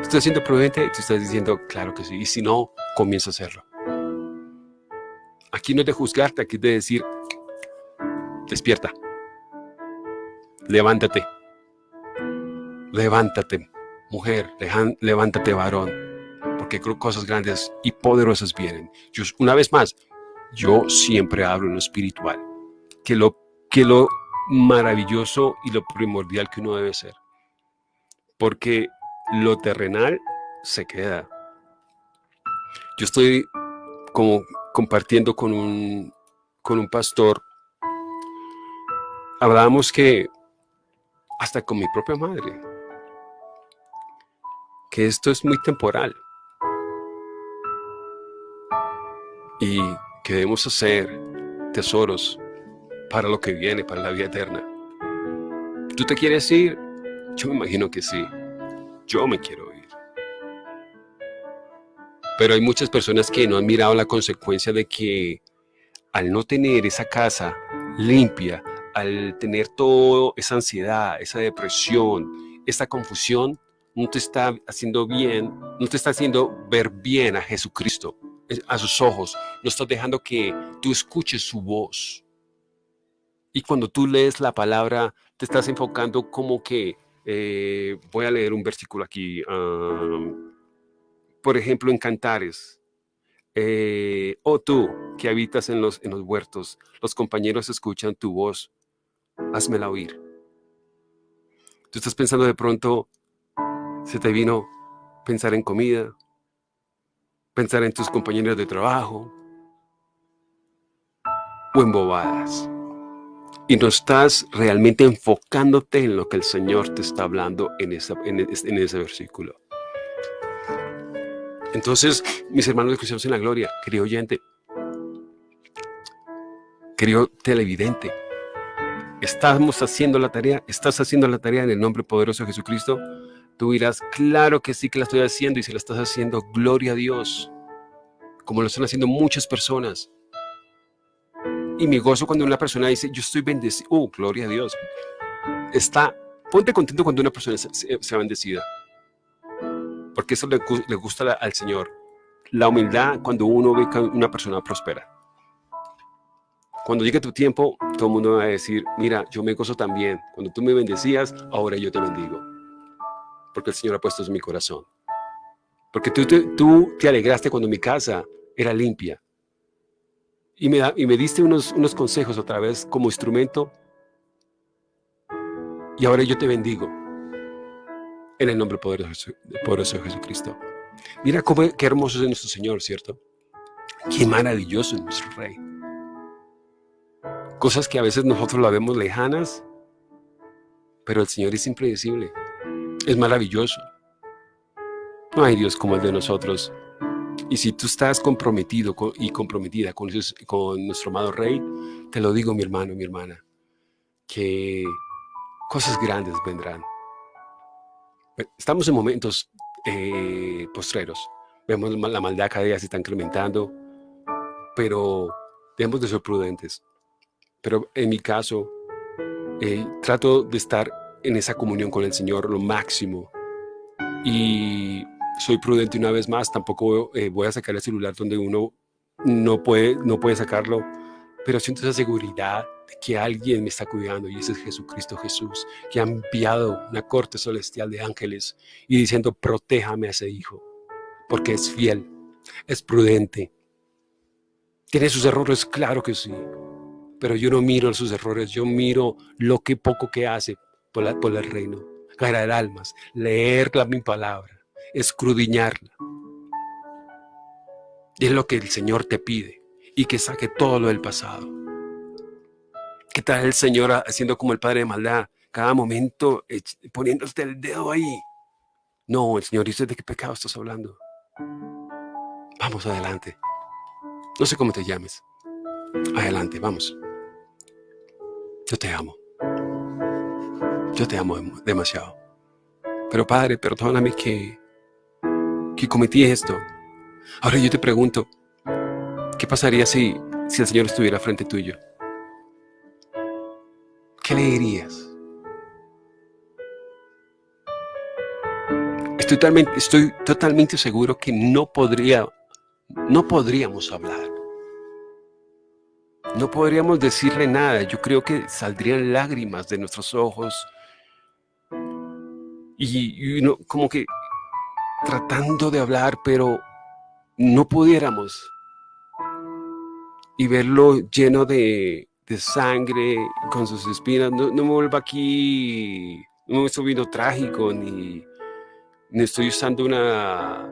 ¿Estás siendo prudente? Tú estás diciendo, claro que sí. Y si no, comienza a hacerlo. Aquí no es de juzgarte, aquí es de decir, despierta. Levántate. Levántate, mujer. Levántate, varón. Porque cosas grandes y poderosas vienen. Yo, una vez más, yo siempre hablo en lo espiritual. Que lo, que lo maravilloso y lo primordial que uno debe ser. Porque lo terrenal se queda. Yo estoy como compartiendo con un, con un pastor. Hablábamos que hasta con mi propia madre, que esto es muy temporal. Y que debemos hacer tesoros para lo que viene, para la vida eterna. ¿Tú te quieres ir? Yo me imagino que sí. Yo me quiero ir. Pero hay muchas personas que no han mirado la consecuencia de que al no tener esa casa limpia, al tener toda esa ansiedad, esa depresión, esa confusión, no te está haciendo bien, no te está haciendo ver bien a Jesucristo, a sus ojos. No estás dejando que tú escuches su voz. Y cuando tú lees la palabra, te estás enfocando como que, eh, voy a leer un versículo aquí, por ejemplo, en Cantares. Eh, oh tú que habitas en los, en los huertos, los compañeros escuchan tu voz, házmela oír. Tú estás pensando de pronto, se te vino pensar en comida, pensar en tus compañeros de trabajo o en bobadas. Y no estás realmente enfocándote en lo que el Señor te está hablando en, ese versículo. Entonces, mis hermanos cristianos en la gloria, querido oyente, querido televidente, estamos haciendo la tarea, estás haciendo la tarea en el nombre poderoso de Jesucristo, tú dirás, claro que sí que la estoy haciendo y si la estás haciendo, gloria a Dios, como lo están haciendo muchas personas. Y mi gozo cuando una persona dice, yo estoy bendecido, oh, gloria a Dios. Está, ponte contento cuando una persona sea bendecida, porque eso le, le gusta al Señor. La humildad cuando uno ve que una persona prospera. Cuando llegue tu tiempo, todo el mundo va a decir, mira, yo me gozo también. Cuando tú me bendecías, ahora yo te bendigo. Porque el Señor ha puesto en mi corazón. Porque tú te, tú te alegraste cuando mi casa era limpia. Y me, y me diste unos, unos consejos otra vez como instrumento. Y ahora yo te bendigo. En el nombre poderoso, poderoso de Jesucristo. Mira cómo, qué hermoso es nuestro Señor, ¿cierto? Qué maravilloso es nuestro Rey. Cosas que a veces nosotros la vemos lejanas, pero el Señor es impredecible. Es maravilloso. No hay Dios como el de nosotros. Y si tú estás comprometido y comprometida con, nuestro amado Rey, te lo digo mi hermano, mi hermana, que cosas grandes vendrán. Estamos en momentos eh, postreros. Vemos la maldad cada día se está incrementando, pero debemos de ser prudentes. Pero en mi caso, eh, trato de estar en esa comunión con el Señor lo máximo. Y soy prudente una vez más, tampoco eh, voy a sacar el celular donde uno no puede, no puede sacarlo, pero siento esa seguridad de que alguien me está cuidando y ese es Jesucristo Jesús, que ha enviado una corte celestial de ángeles y diciendo, protéjame a ese hijo, porque es fiel, es prudente. ¿Tiene sus errores? Claro que sí, pero yo no miro sus errores, yo miro lo que poco que hace por, el reino. Ganar almas, leer la mi palabra, escrudiñarla. Y es lo que el Señor te pide y que saque todo lo del pasado. ¿Qué tal el Señor haciendo como el Padre de maldad? Cada momento poniéndote el dedo ahí. No, el Señor dice de qué pecado estás hablando. Vamos adelante. No sé cómo te llames. Adelante, vamos. Yo te amo. Yo te amo demasiado. Pero Padre, perdóname que, que cometí esto. Ahora yo te pregunto, ¿qué pasaría si, si el Señor estuviera frente tuyo? ¿Qué le dirías? Estoy totalmente, estoy totalmente seguro que no podría, no podríamos hablar. No podríamos decirle nada. Yo creo que saldrían lágrimas de nuestros ojos. Y, como que tratando de hablar, pero no pudiéramos. Y verlo lleno de, sangre, con sus espinas. No, me vuelva aquí, no me estoy viendo trágico, ni, ni estoy usando una...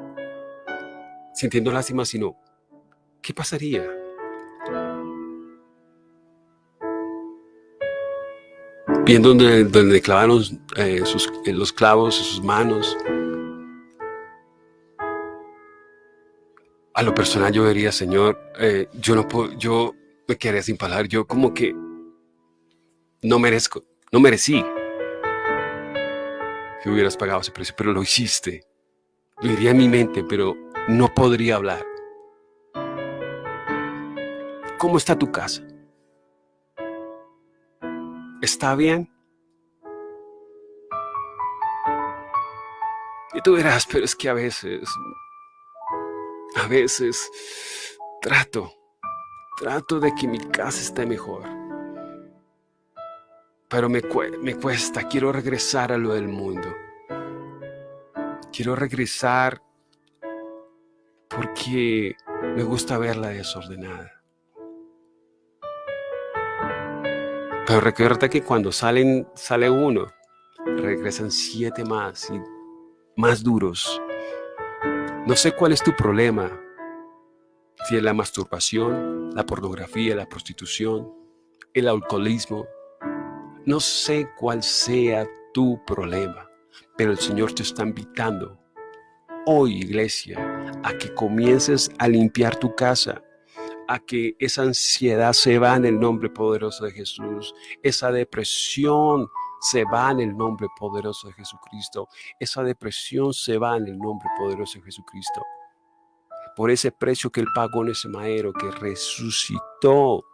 sintiendo lástima, sino, ¿qué pasaría? Viendo donde, donde clavaron eh, sus, eh, los clavos sus manos. A lo personal yo vería, Señor, eh, yo no puedo, yo me quedaría sin palabras, yo como que no merezco, no merecí que hubieras pagado ese precio, pero lo hiciste. Lo diría en mi mente, pero no podría hablar. ¿Cómo está tu casa? ¿Está bien? Y tú verás, pero es que a veces, a veces trato, trato de que mi casa esté mejor. Pero me, me cuesta, quiero regresar a lo del mundo. Quiero regresar porque me gusta verla desordenada. Pero recuerda que cuando salen, sale uno, regresan siete más y más duros. No sé cuál es tu problema, si es la masturbación, la pornografía, la prostitución, el alcoholismo. No sé cuál sea tu problema, pero el Señor te está invitando hoy, iglesia, a que comiences a limpiar tu casa, a que esa ansiedad se va en el nombre poderoso de Jesús, esa depresión se va en el nombre poderoso de Jesucristo, esa depresión se va en el nombre poderoso de Jesucristo. Por ese precio que Él pagó en ese madero, que resucitó,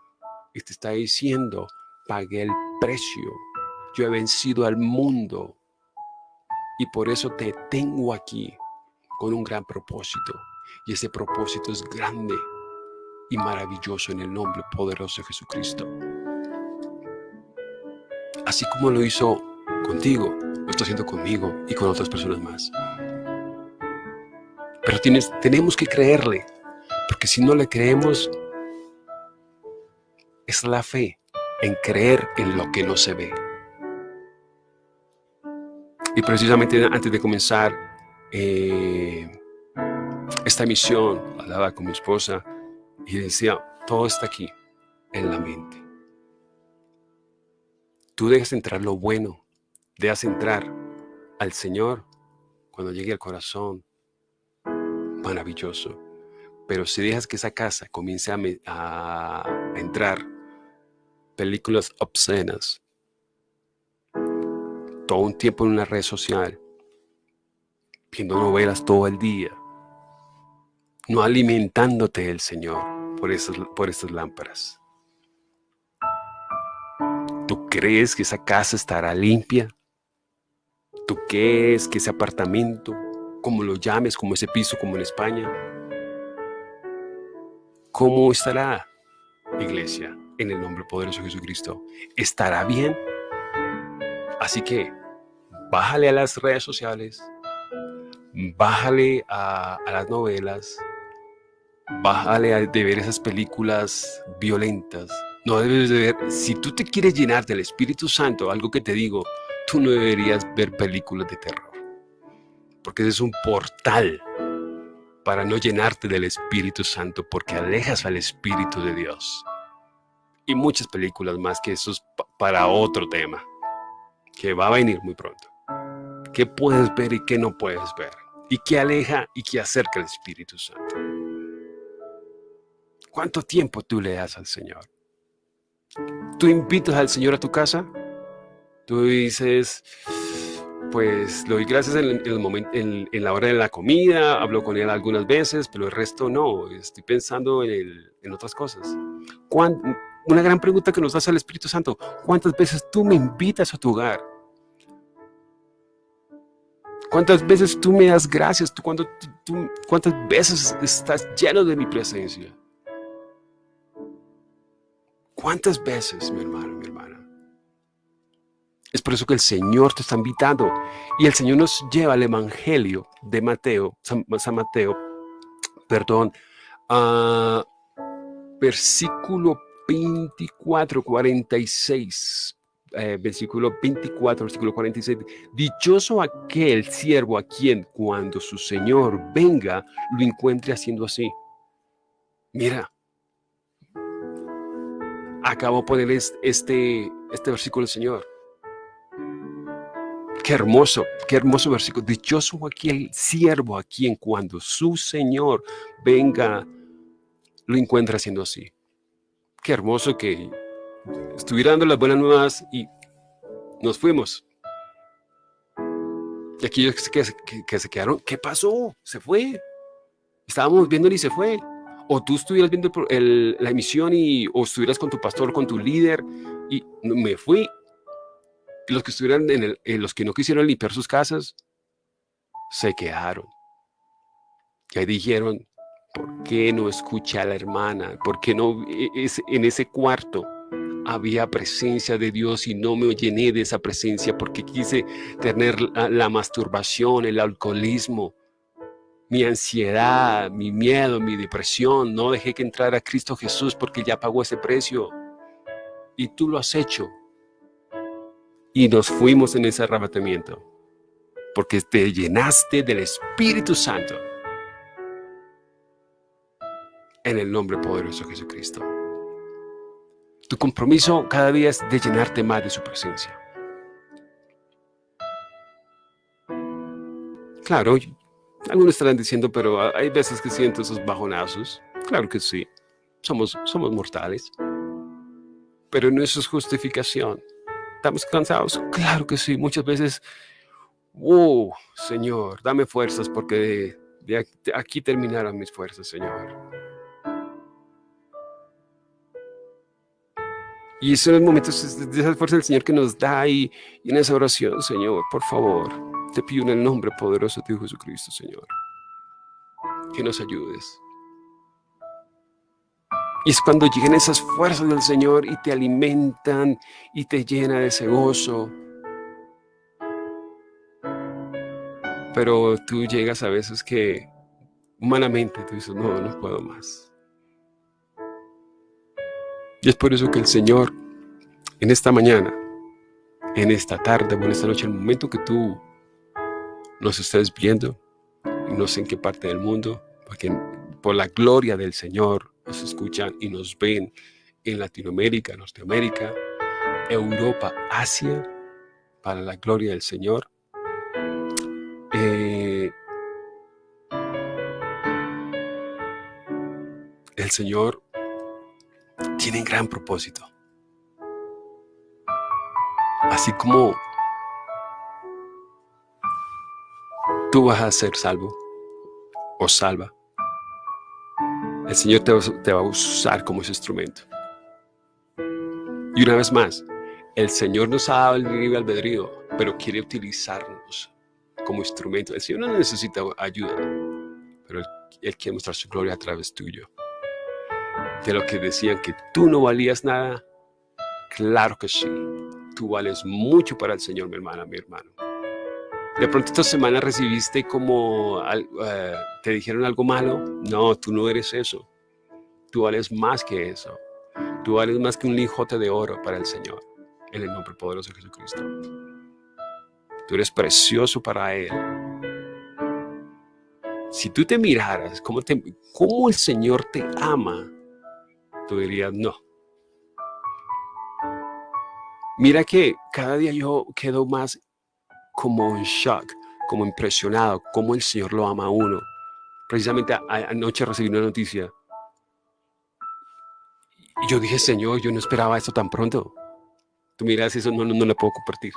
y te está diciendo, pagué el precio, yo he vencido al mundo, y por eso te tengo aquí con un gran propósito. Y ese propósito es grande y maravilloso en el nombre poderoso de Jesucristo. Así como lo hizo contigo, lo está haciendo conmigo y con otras personas más. Pero tienes, tenemos que creerle, porque si no le creemos, es la fe en creer en lo que no se ve. Y precisamente antes de comenzar eh, esta misión, hablaba con mi esposa y decía, todo está aquí, en la mente. Tú dejas entrar lo bueno, dejas entrar al Señor cuando llegue al corazón, maravilloso. Pero si dejas que esa casa comience a, entrar películas obscenas, todo un tiempo en una red social, viendo novelas todo el día, no alimentándote el Señor por, esas, por estas lámparas. ¿Tú crees que esa casa estará limpia? ¿Tú crees que ese apartamento, como lo llames, como ese piso, como en España, cómo estará, iglesia, en el nombre poderoso de Jesucristo? ¿Estará bien? Así que, bájale a las redes sociales, bájale a, las novelas, bájale de ver esas películas violentas. No debes de ver, si tú te quieres llenar del Espíritu Santo, algo que te digo, tú no deberías ver películas de terror. Porque ese es un portal para no llenarte del Espíritu Santo, porque alejas al Espíritu de Dios. Y muchas películas más que eso es para otro tema, que va a venir muy pronto. ¿Qué puedes ver y qué no puedes ver? ¿Y qué aleja y qué acerca al Espíritu Santo? ¿Cuánto tiempo tú le das al Señor? ¿Tú invitas al Señor a tu casa? Tú dices, pues le doy gracias en, el momento, en, la hora de la comida, hablo con Él algunas veces, pero el resto no, estoy pensando en, en otras cosas. Una gran pregunta que nos hace el Espíritu Santo, ¿cuántas veces tú me invitas a tu hogar? ¿Cuántas veces tú me das gracias? ¿Tú, cuando, tú, ¿Cuántas veces estás lleno de mi presencia? ¿Cuántas veces, mi hermano, mi hermana? Es por eso que el Señor te está invitando. Y el Señor nos lleva al Evangelio de Mateo, San, Mateo, perdón, a versículo 24, 46. Eh, versículo 24, versículo 46, dichoso aquel siervo a quien cuando su Señor venga lo encuentre haciendo así. Mira, acabo de poner este, este versículo del Señor. Qué hermoso, qué hermoso versículo. Dichoso aquel siervo a quien cuando su Señor venga lo encuentre haciendo así. Qué hermoso que estuviera dando las buenas nuevas y nos fuimos. Y aquellos que, que, se quedaron, ¿qué pasó? Se fue. Estábamos viendo y se fue. O tú estuvieras viendo la emisión y, o estuvieras con tu pastor, con tu líder y me fui. Los que estuvieran en el, los que no quisieron limpiar sus casas, se quedaron. Y ahí dijeron, ¿por qué no escucha a la hermana? ¿Por qué no e, en ese cuarto? había presencia de Dios y no me llené de esa presencia porque quise tener la, masturbación, el alcoholismo, mi ansiedad, mi miedo, mi depresión. No dejé que entrara Cristo Jesús porque ya pagó ese precio. Y tú lo has hecho. Y nos fuimos en ese arrebatamiento, porque te llenaste del Espíritu Santo. En el nombre poderoso de Jesucristo. Tu compromiso cada día es de llenarte más de su presencia. Claro, algunos estarán diciendo, pero hay veces que siento esos bajonazos. Claro que sí, somos, somos mortales. Pero no eso es justificación. ¿Estamos cansados? Claro que sí, muchas veces, oh, Señor, dame fuerzas porque de, aquí terminaron mis fuerzas, Señor. Y son los momentos de esa fuerza del Señor que nos da y, y en esa oración, Señor, por favor, te pido en el nombre poderoso de Jesucristo, Señor, que nos ayudes. Y es cuando llegan esas fuerzas del Señor y te alimentan y te llena de ese gozo. Pero tú llegas a veces que humanamente tú dices, no, no puedo más. Y es por eso que el Señor, en esta mañana, en esta tarde o en esta noche, el momento que tú nos estés viendo, no sé en qué parte del mundo, porque por la gloria del Señor nos escuchan y nos ven en Latinoamérica, Norteamérica, Europa, Asia, para la gloria del Señor. Eh, el Señor tienen gran propósito. Así como tú vas a ser salvo o salva, el Señor te, va a usar como ese instrumento. Y una vez más, el Señor nos ha dado el libre albedrío, pero quiere utilizarnos como instrumento. El Señor no necesita ayuda, pero él quiere mostrar su gloria a través tuyo de lo que decían que tú no valías nada? Claro que sí. Tú vales mucho para el Señor, mi hermana, mi hermano. De pronto esta semana recibiste como, eh, te dijeron algo malo. No, tú no eres eso. Tú vales más que eso. Tú vales más que un lijote de oro para el Señor. En el nombre poderoso de Jesucristo. Tú eres precioso para Él. Si tú te miraras cómo, te, cómo el Señor te ama, tú dirías no. Mira que cada día yo quedo más como en shock, como impresionado, como el Señor lo ama a uno. Precisamente anoche recibí una noticia y yo dije, Señor, yo no esperaba esto tan pronto. Tú miras, eso no, no, no le puedo compartir.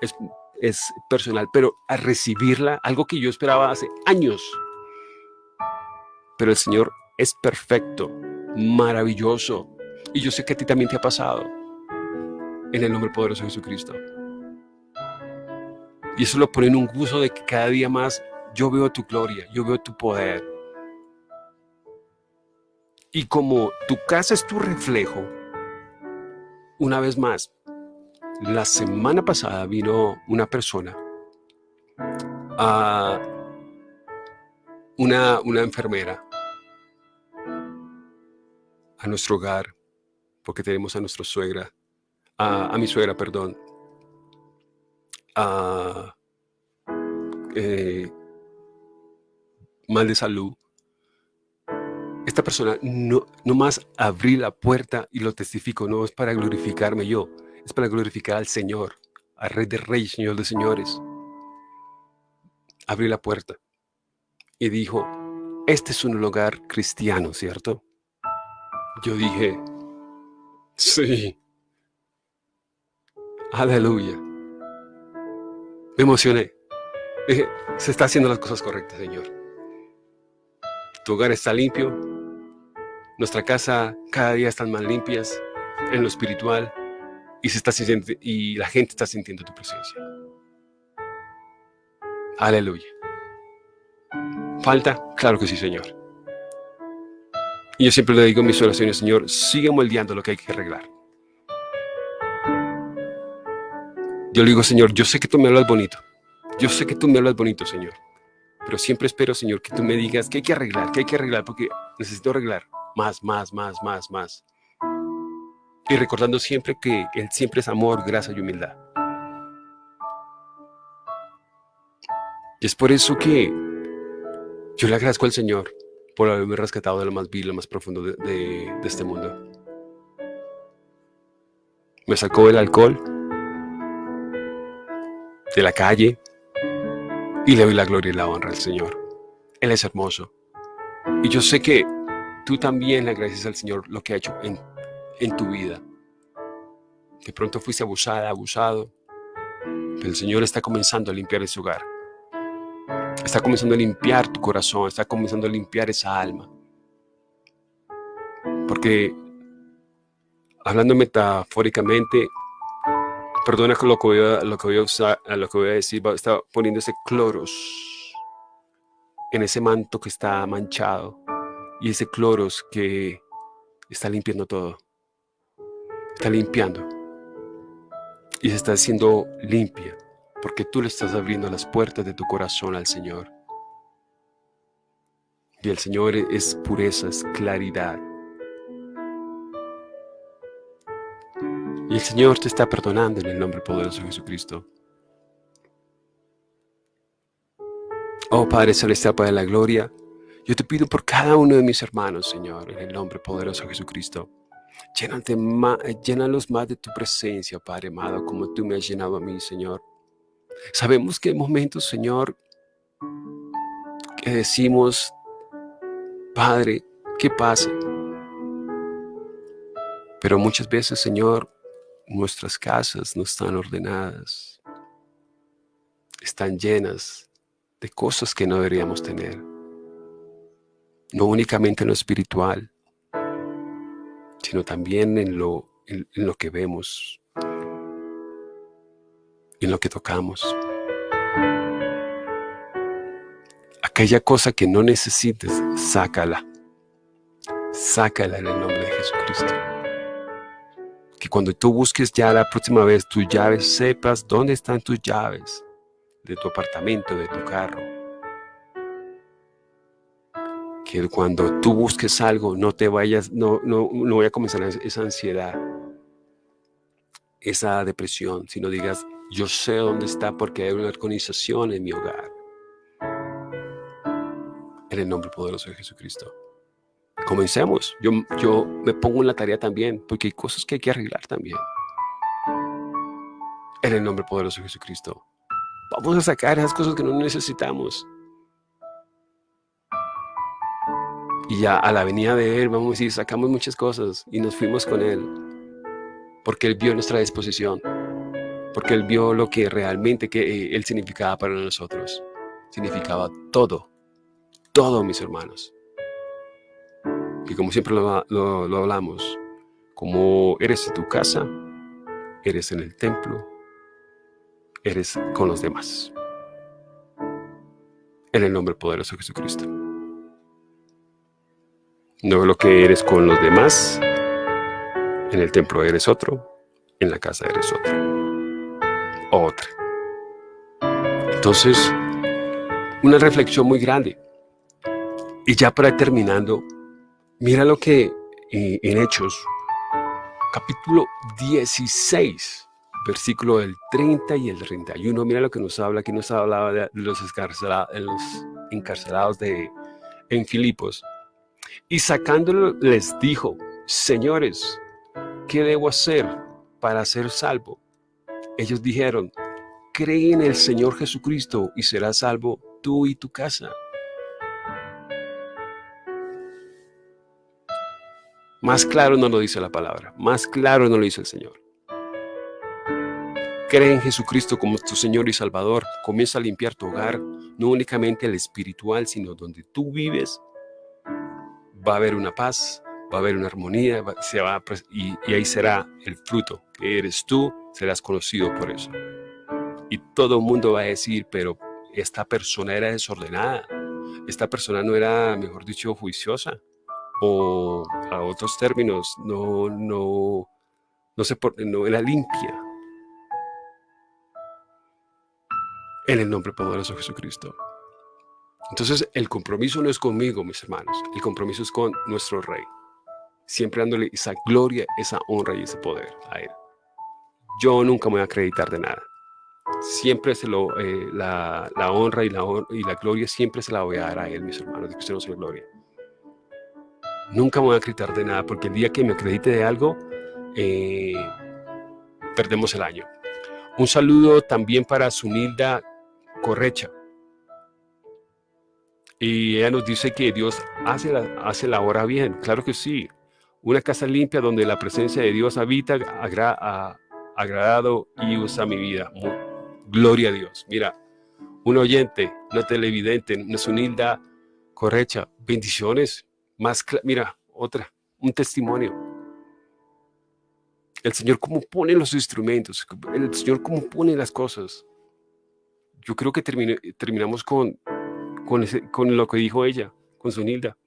Es, es personal, pero a recibirla, algo que yo esperaba hace años. Pero el Señor es perfecto maravilloso. Y yo sé que a ti también te ha pasado. En el nombre poderoso de Jesucristo. Y eso lo pone en un gusto de que cada día más yo veo tu gloria, yo veo tu poder. Y como tu casa es tu reflejo, una vez más, la semana pasada vino una persona, a una, una enfermera, a nuestro hogar, porque tenemos a nuestra suegra, a, mi suegra, perdón, a, eh, mal de salud. Esta persona no, no más abrí la puerta y lo testifico, no es para glorificarme yo, es para glorificar al Señor, al Rey de Reyes, Señor de Señores. Abrí la puerta y dijo, este es un lugar cristiano, ¿cierto? Yo dije, sí. Aleluya. Me emocioné. Se está haciendo las cosas correctas, Señor. Tu hogar está limpio. Nuestra casa cada día están más limpias en lo espiritual y, se está sintiendo, y la gente está sintiendo tu presencia. Aleluya. ¿Falta? Claro que sí, Señor. Y yo siempre le digo en mis oraciones, Señor, sigue moldeando lo que hay que arreglar. Yo le digo, Señor, yo sé que tú me hablas bonito. Yo sé que tú me hablas bonito, Señor. Pero siempre espero, Señor, que tú me digas que hay que arreglar, que hay que arreglar, porque necesito arreglar más, más, más, más, más. Y recordando siempre que Él siempre es amor, gracia y humildad. Y es por eso que yo le agradezco al Señor por haberme rescatado de lo más vil, lo más profundo de, de este mundo. Me sacó del alcohol, de la calle, y le doy la gloria y la honra al Señor. Él es hermoso. Y yo sé que tú también le agradeces al Señor lo que ha hecho en, en tu vida. De pronto fuiste abusada, abusado, pero el Señor está comenzando a limpiar ese hogar. Está comenzando a limpiar tu corazón, está comenzando a limpiar esa alma. Porque, hablando metafóricamente, perdona lo que voy a, lo que voy a, usar, lo que voy a decir, está poniendo ese cloros en ese manto que está manchado y ese cloros que está limpiando todo. Está limpiando y se está haciendo limpia porque tú le estás abriendo las puertas de tu corazón al Señor. Y el Señor es pureza, es claridad. Y el Señor te está perdonando en el nombre poderoso de Jesucristo. Oh Padre Celestial, Padre de la Gloria, yo te pido por cada uno de mis hermanos, Señor, en el nombre poderoso de Jesucristo. llénalos más de tu presencia, Padre amado, como tú me has llenado a mí, Señor. Sabemos que hay momentos, Señor, que decimos, Padre, ¿qué pasa? Pero muchas veces, Señor, nuestras casas no están ordenadas, están llenas de cosas que no deberíamos tener. No únicamente en lo espiritual, sino también en lo, en lo que vemos, en lo que tocamos. Aquella cosa que no necesites, sácala. Sácala en el nombre de Jesucristo. Cuando tú busques ya la próxima vez tus llaves, sepas dónde están tus llaves de tu apartamento, de tu carro. Que cuando tú busques algo, no te vayas, no, no, no voy a comenzar esa ansiedad, esa depresión, sino digas, yo sé dónde está porque hay una organización en mi hogar. En el nombre poderoso de Jesucristo. Comencemos. Yo, yo me pongo en la tarea también porque hay cosas que hay que arreglar también. En el nombre poderoso de Jesucristo. Vamos a sacar esas cosas que no necesitamos. Y ya a la venida de Él, vamos a decir, sacamos muchas cosas y nos fuimos con Él. Porque Él vio nuestra disposición porque Él vio lo que realmente que eh, Él significaba para nosotros. Significaba todo, todo, mis hermanos. Y como siempre lo, lo hablamos, como eres en tu casa, eres en el templo, eres con los demás. En el nombre poderoso de Jesucristo. No lo que eres con los demás, en el templo eres otro, en la casa eres otro otra. Entonces, una reflexión muy grande. Y ya para terminando, mira lo que eh, en Hechos, capítulo 16, versículo del 30 y el 31, mira lo que nos habla, aquí nos hablaba de los, los encarcelados de, en Filipos. Y sacándolo les dijo, señores, ¿qué debo hacer para ser salvo? Ellos dijeron, cree en el Señor Jesucristo y serás salvo tú y tu casa. Más claro no lo dice la palabra, más claro no lo dice el Señor. Cree en Jesucristo como tu Señor y Salvador. Comienza a limpiar tu hogar, no únicamente el espiritual, sino donde tú vives. Va a haber una paz, va a haber una armonía se va y, y ahí será el fruto que eres tú serás conocido por eso. Y todo el mundo va a decir, pero esta persona era desordenada, esta persona no era, mejor dicho, juiciosa, o a otros términos, no, no, no, se, no era limpia. En el nombre poderoso de Jesucristo. Entonces, el compromiso no es conmigo, mis hermanos. El compromiso es con nuestro Rey. Siempre dándole esa gloria, esa honra y ese poder a Él yo nunca me voy a acreditar de nada. siempre se lo, eh, la, honra y la, y la gloria siempre se la voy a dar a Él, mis hermanos, de que usted no gloria. Nunca me voy a acreditar de nada, porque el día que me acredite de algo, eh, perdemos el año. Un saludo también para Sunilda Correcha. Y ella nos dice que Dios hace la, hace la hora bien. Claro que sí. Una casa limpia donde la presencia de Dios habita, ha agradado y usa mi vida. gloria a Dios. Mira, un oyente, una televidente, una Sunilda Correcha. Bendiciones. Más, mira, otra, un testimonio. El Señor cómo pone los instrumentos, el Señor cómo pone las cosas. Yo creo que terminamos con lo que dijo ella, con su Nilda.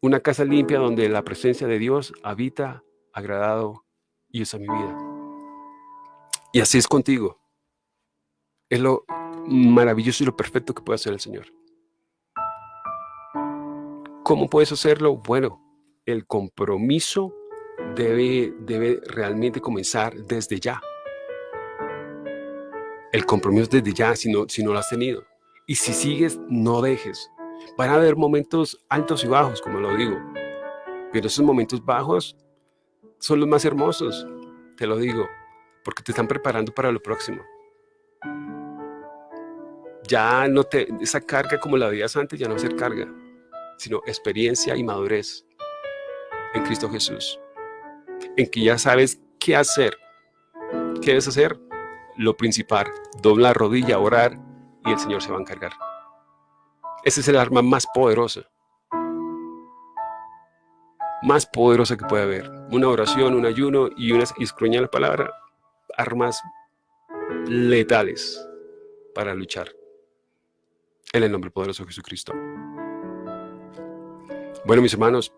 Una casa limpia donde la presencia de Dios habita, agradado y usa mi vida. Y así es contigo. Es lo maravilloso y lo perfecto que puede hacer el Señor. ¿Cómo puedes hacerlo? Bueno, el compromiso debe, debe realmente comenzar desde ya. El compromiso desde ya, si no, si no lo has tenido. Y si sigues, no dejes. Van a haber momentos altos y bajos, como lo digo. Pero esos momentos bajos son los más hermosos, te lo digo, porque te están preparando para lo próximo. Ya no te, esa carga como la veías antes ya no va a ser carga, sino experiencia y madurez en Cristo Jesús. En que ya sabes qué hacer. ¿Qué debes hacer? Lo principal, dobla rodilla, orar y el Señor se va a encargar. Ese es el arma más poderosa. Más poderosa que puede haber. Una oración, un ayuno y una y la palabra. Armas letales para luchar. En el nombre poderoso de Jesucristo. Bueno, mis hermanos,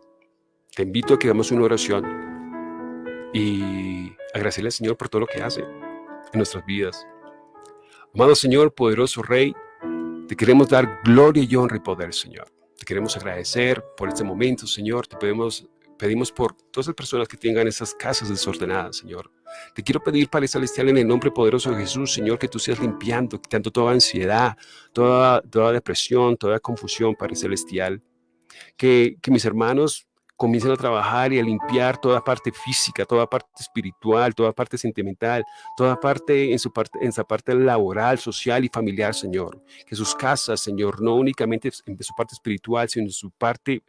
te invito a que hagamos una oración y agradecerle al Señor por todo lo que hace en nuestras vidas. Amado Señor, poderoso Rey, te queremos dar gloria y honra y poder, Señor. Te queremos agradecer por este momento, Señor. Te pedimos, pedimos por todas las personas que tengan esas casas desordenadas, Señor. Te quiero pedir, Padre Celestial, en el nombre poderoso de Jesús, Señor, que tú seas limpiando, quitando toda ansiedad, toda, toda depresión, toda confusión, Padre Celestial. Que, que mis hermanos comiencen a trabajar y a limpiar toda parte física, toda parte espiritual, toda parte sentimental, toda parte en su parte, en su parte laboral, social y familiar, Señor. Que sus casas, Señor, no únicamente en su parte espiritual, sino en su parte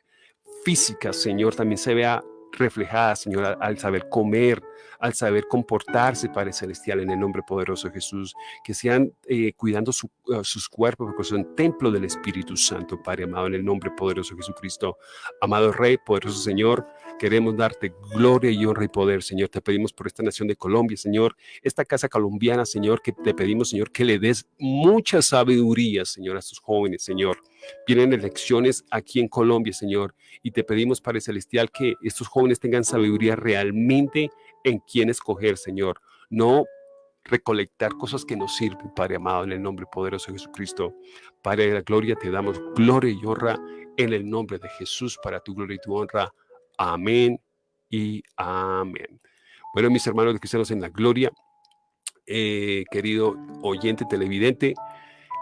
física, Señor, también se vea reflejada, Señor, al saber comer, al saber comportarse, Padre Celestial, en el nombre poderoso de Jesús, que sean eh, cuidando uh, sus cuerpos, porque son templo del Espíritu Santo, Padre amado, en el nombre poderoso de Jesucristo. Amado Rey, poderoso Señor, queremos darte gloria y honra y poder, Señor. Te pedimos por esta nación de Colombia, Señor, esta casa colombiana, Señor, que te pedimos, Señor, que le des mucha sabiduría, Señor, a estos jóvenes, Señor. Vienen elecciones aquí en Colombia, Señor, y te pedimos, Padre Celestial, que estos jóvenes tengan sabiduría realmente en quién escoger, Señor. No recolectar cosas que nos sirven, Padre amado, en el nombre poderoso de Jesucristo. Padre de la gloria, te damos gloria y honra en el nombre de Jesús para tu gloria y tu honra. Amén y amén. Bueno, mis hermanos cristianos en la gloria, eh, querido oyente televidente,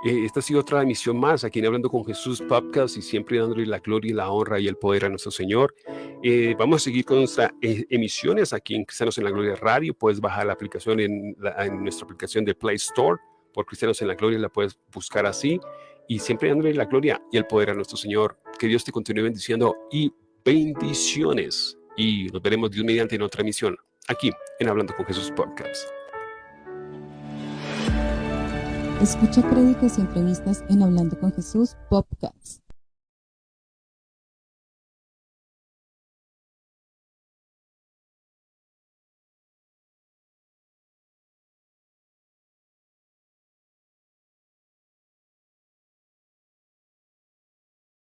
eh, esta ha sido otra emisión más aquí en Hablando con Jesús Podcast y siempre dándole la gloria y la honra y el poder a nuestro Señor. Eh, vamos a seguir con nuestras emisiones aquí en Cristianos en la Gloria Radio. Puedes bajar la aplicación en, nuestra aplicación de Play Store por Cristianos en la Gloria, la puedes buscar así y siempre dándole la gloria y el poder a nuestro Señor. Que Dios te continúe bendiciendo y bendiciones. Y nos veremos Dios mediante en otra emisión aquí en Hablando con Jesús Podcast. Escucha créditos y entrevistas en Hablando con Jesús Podcast.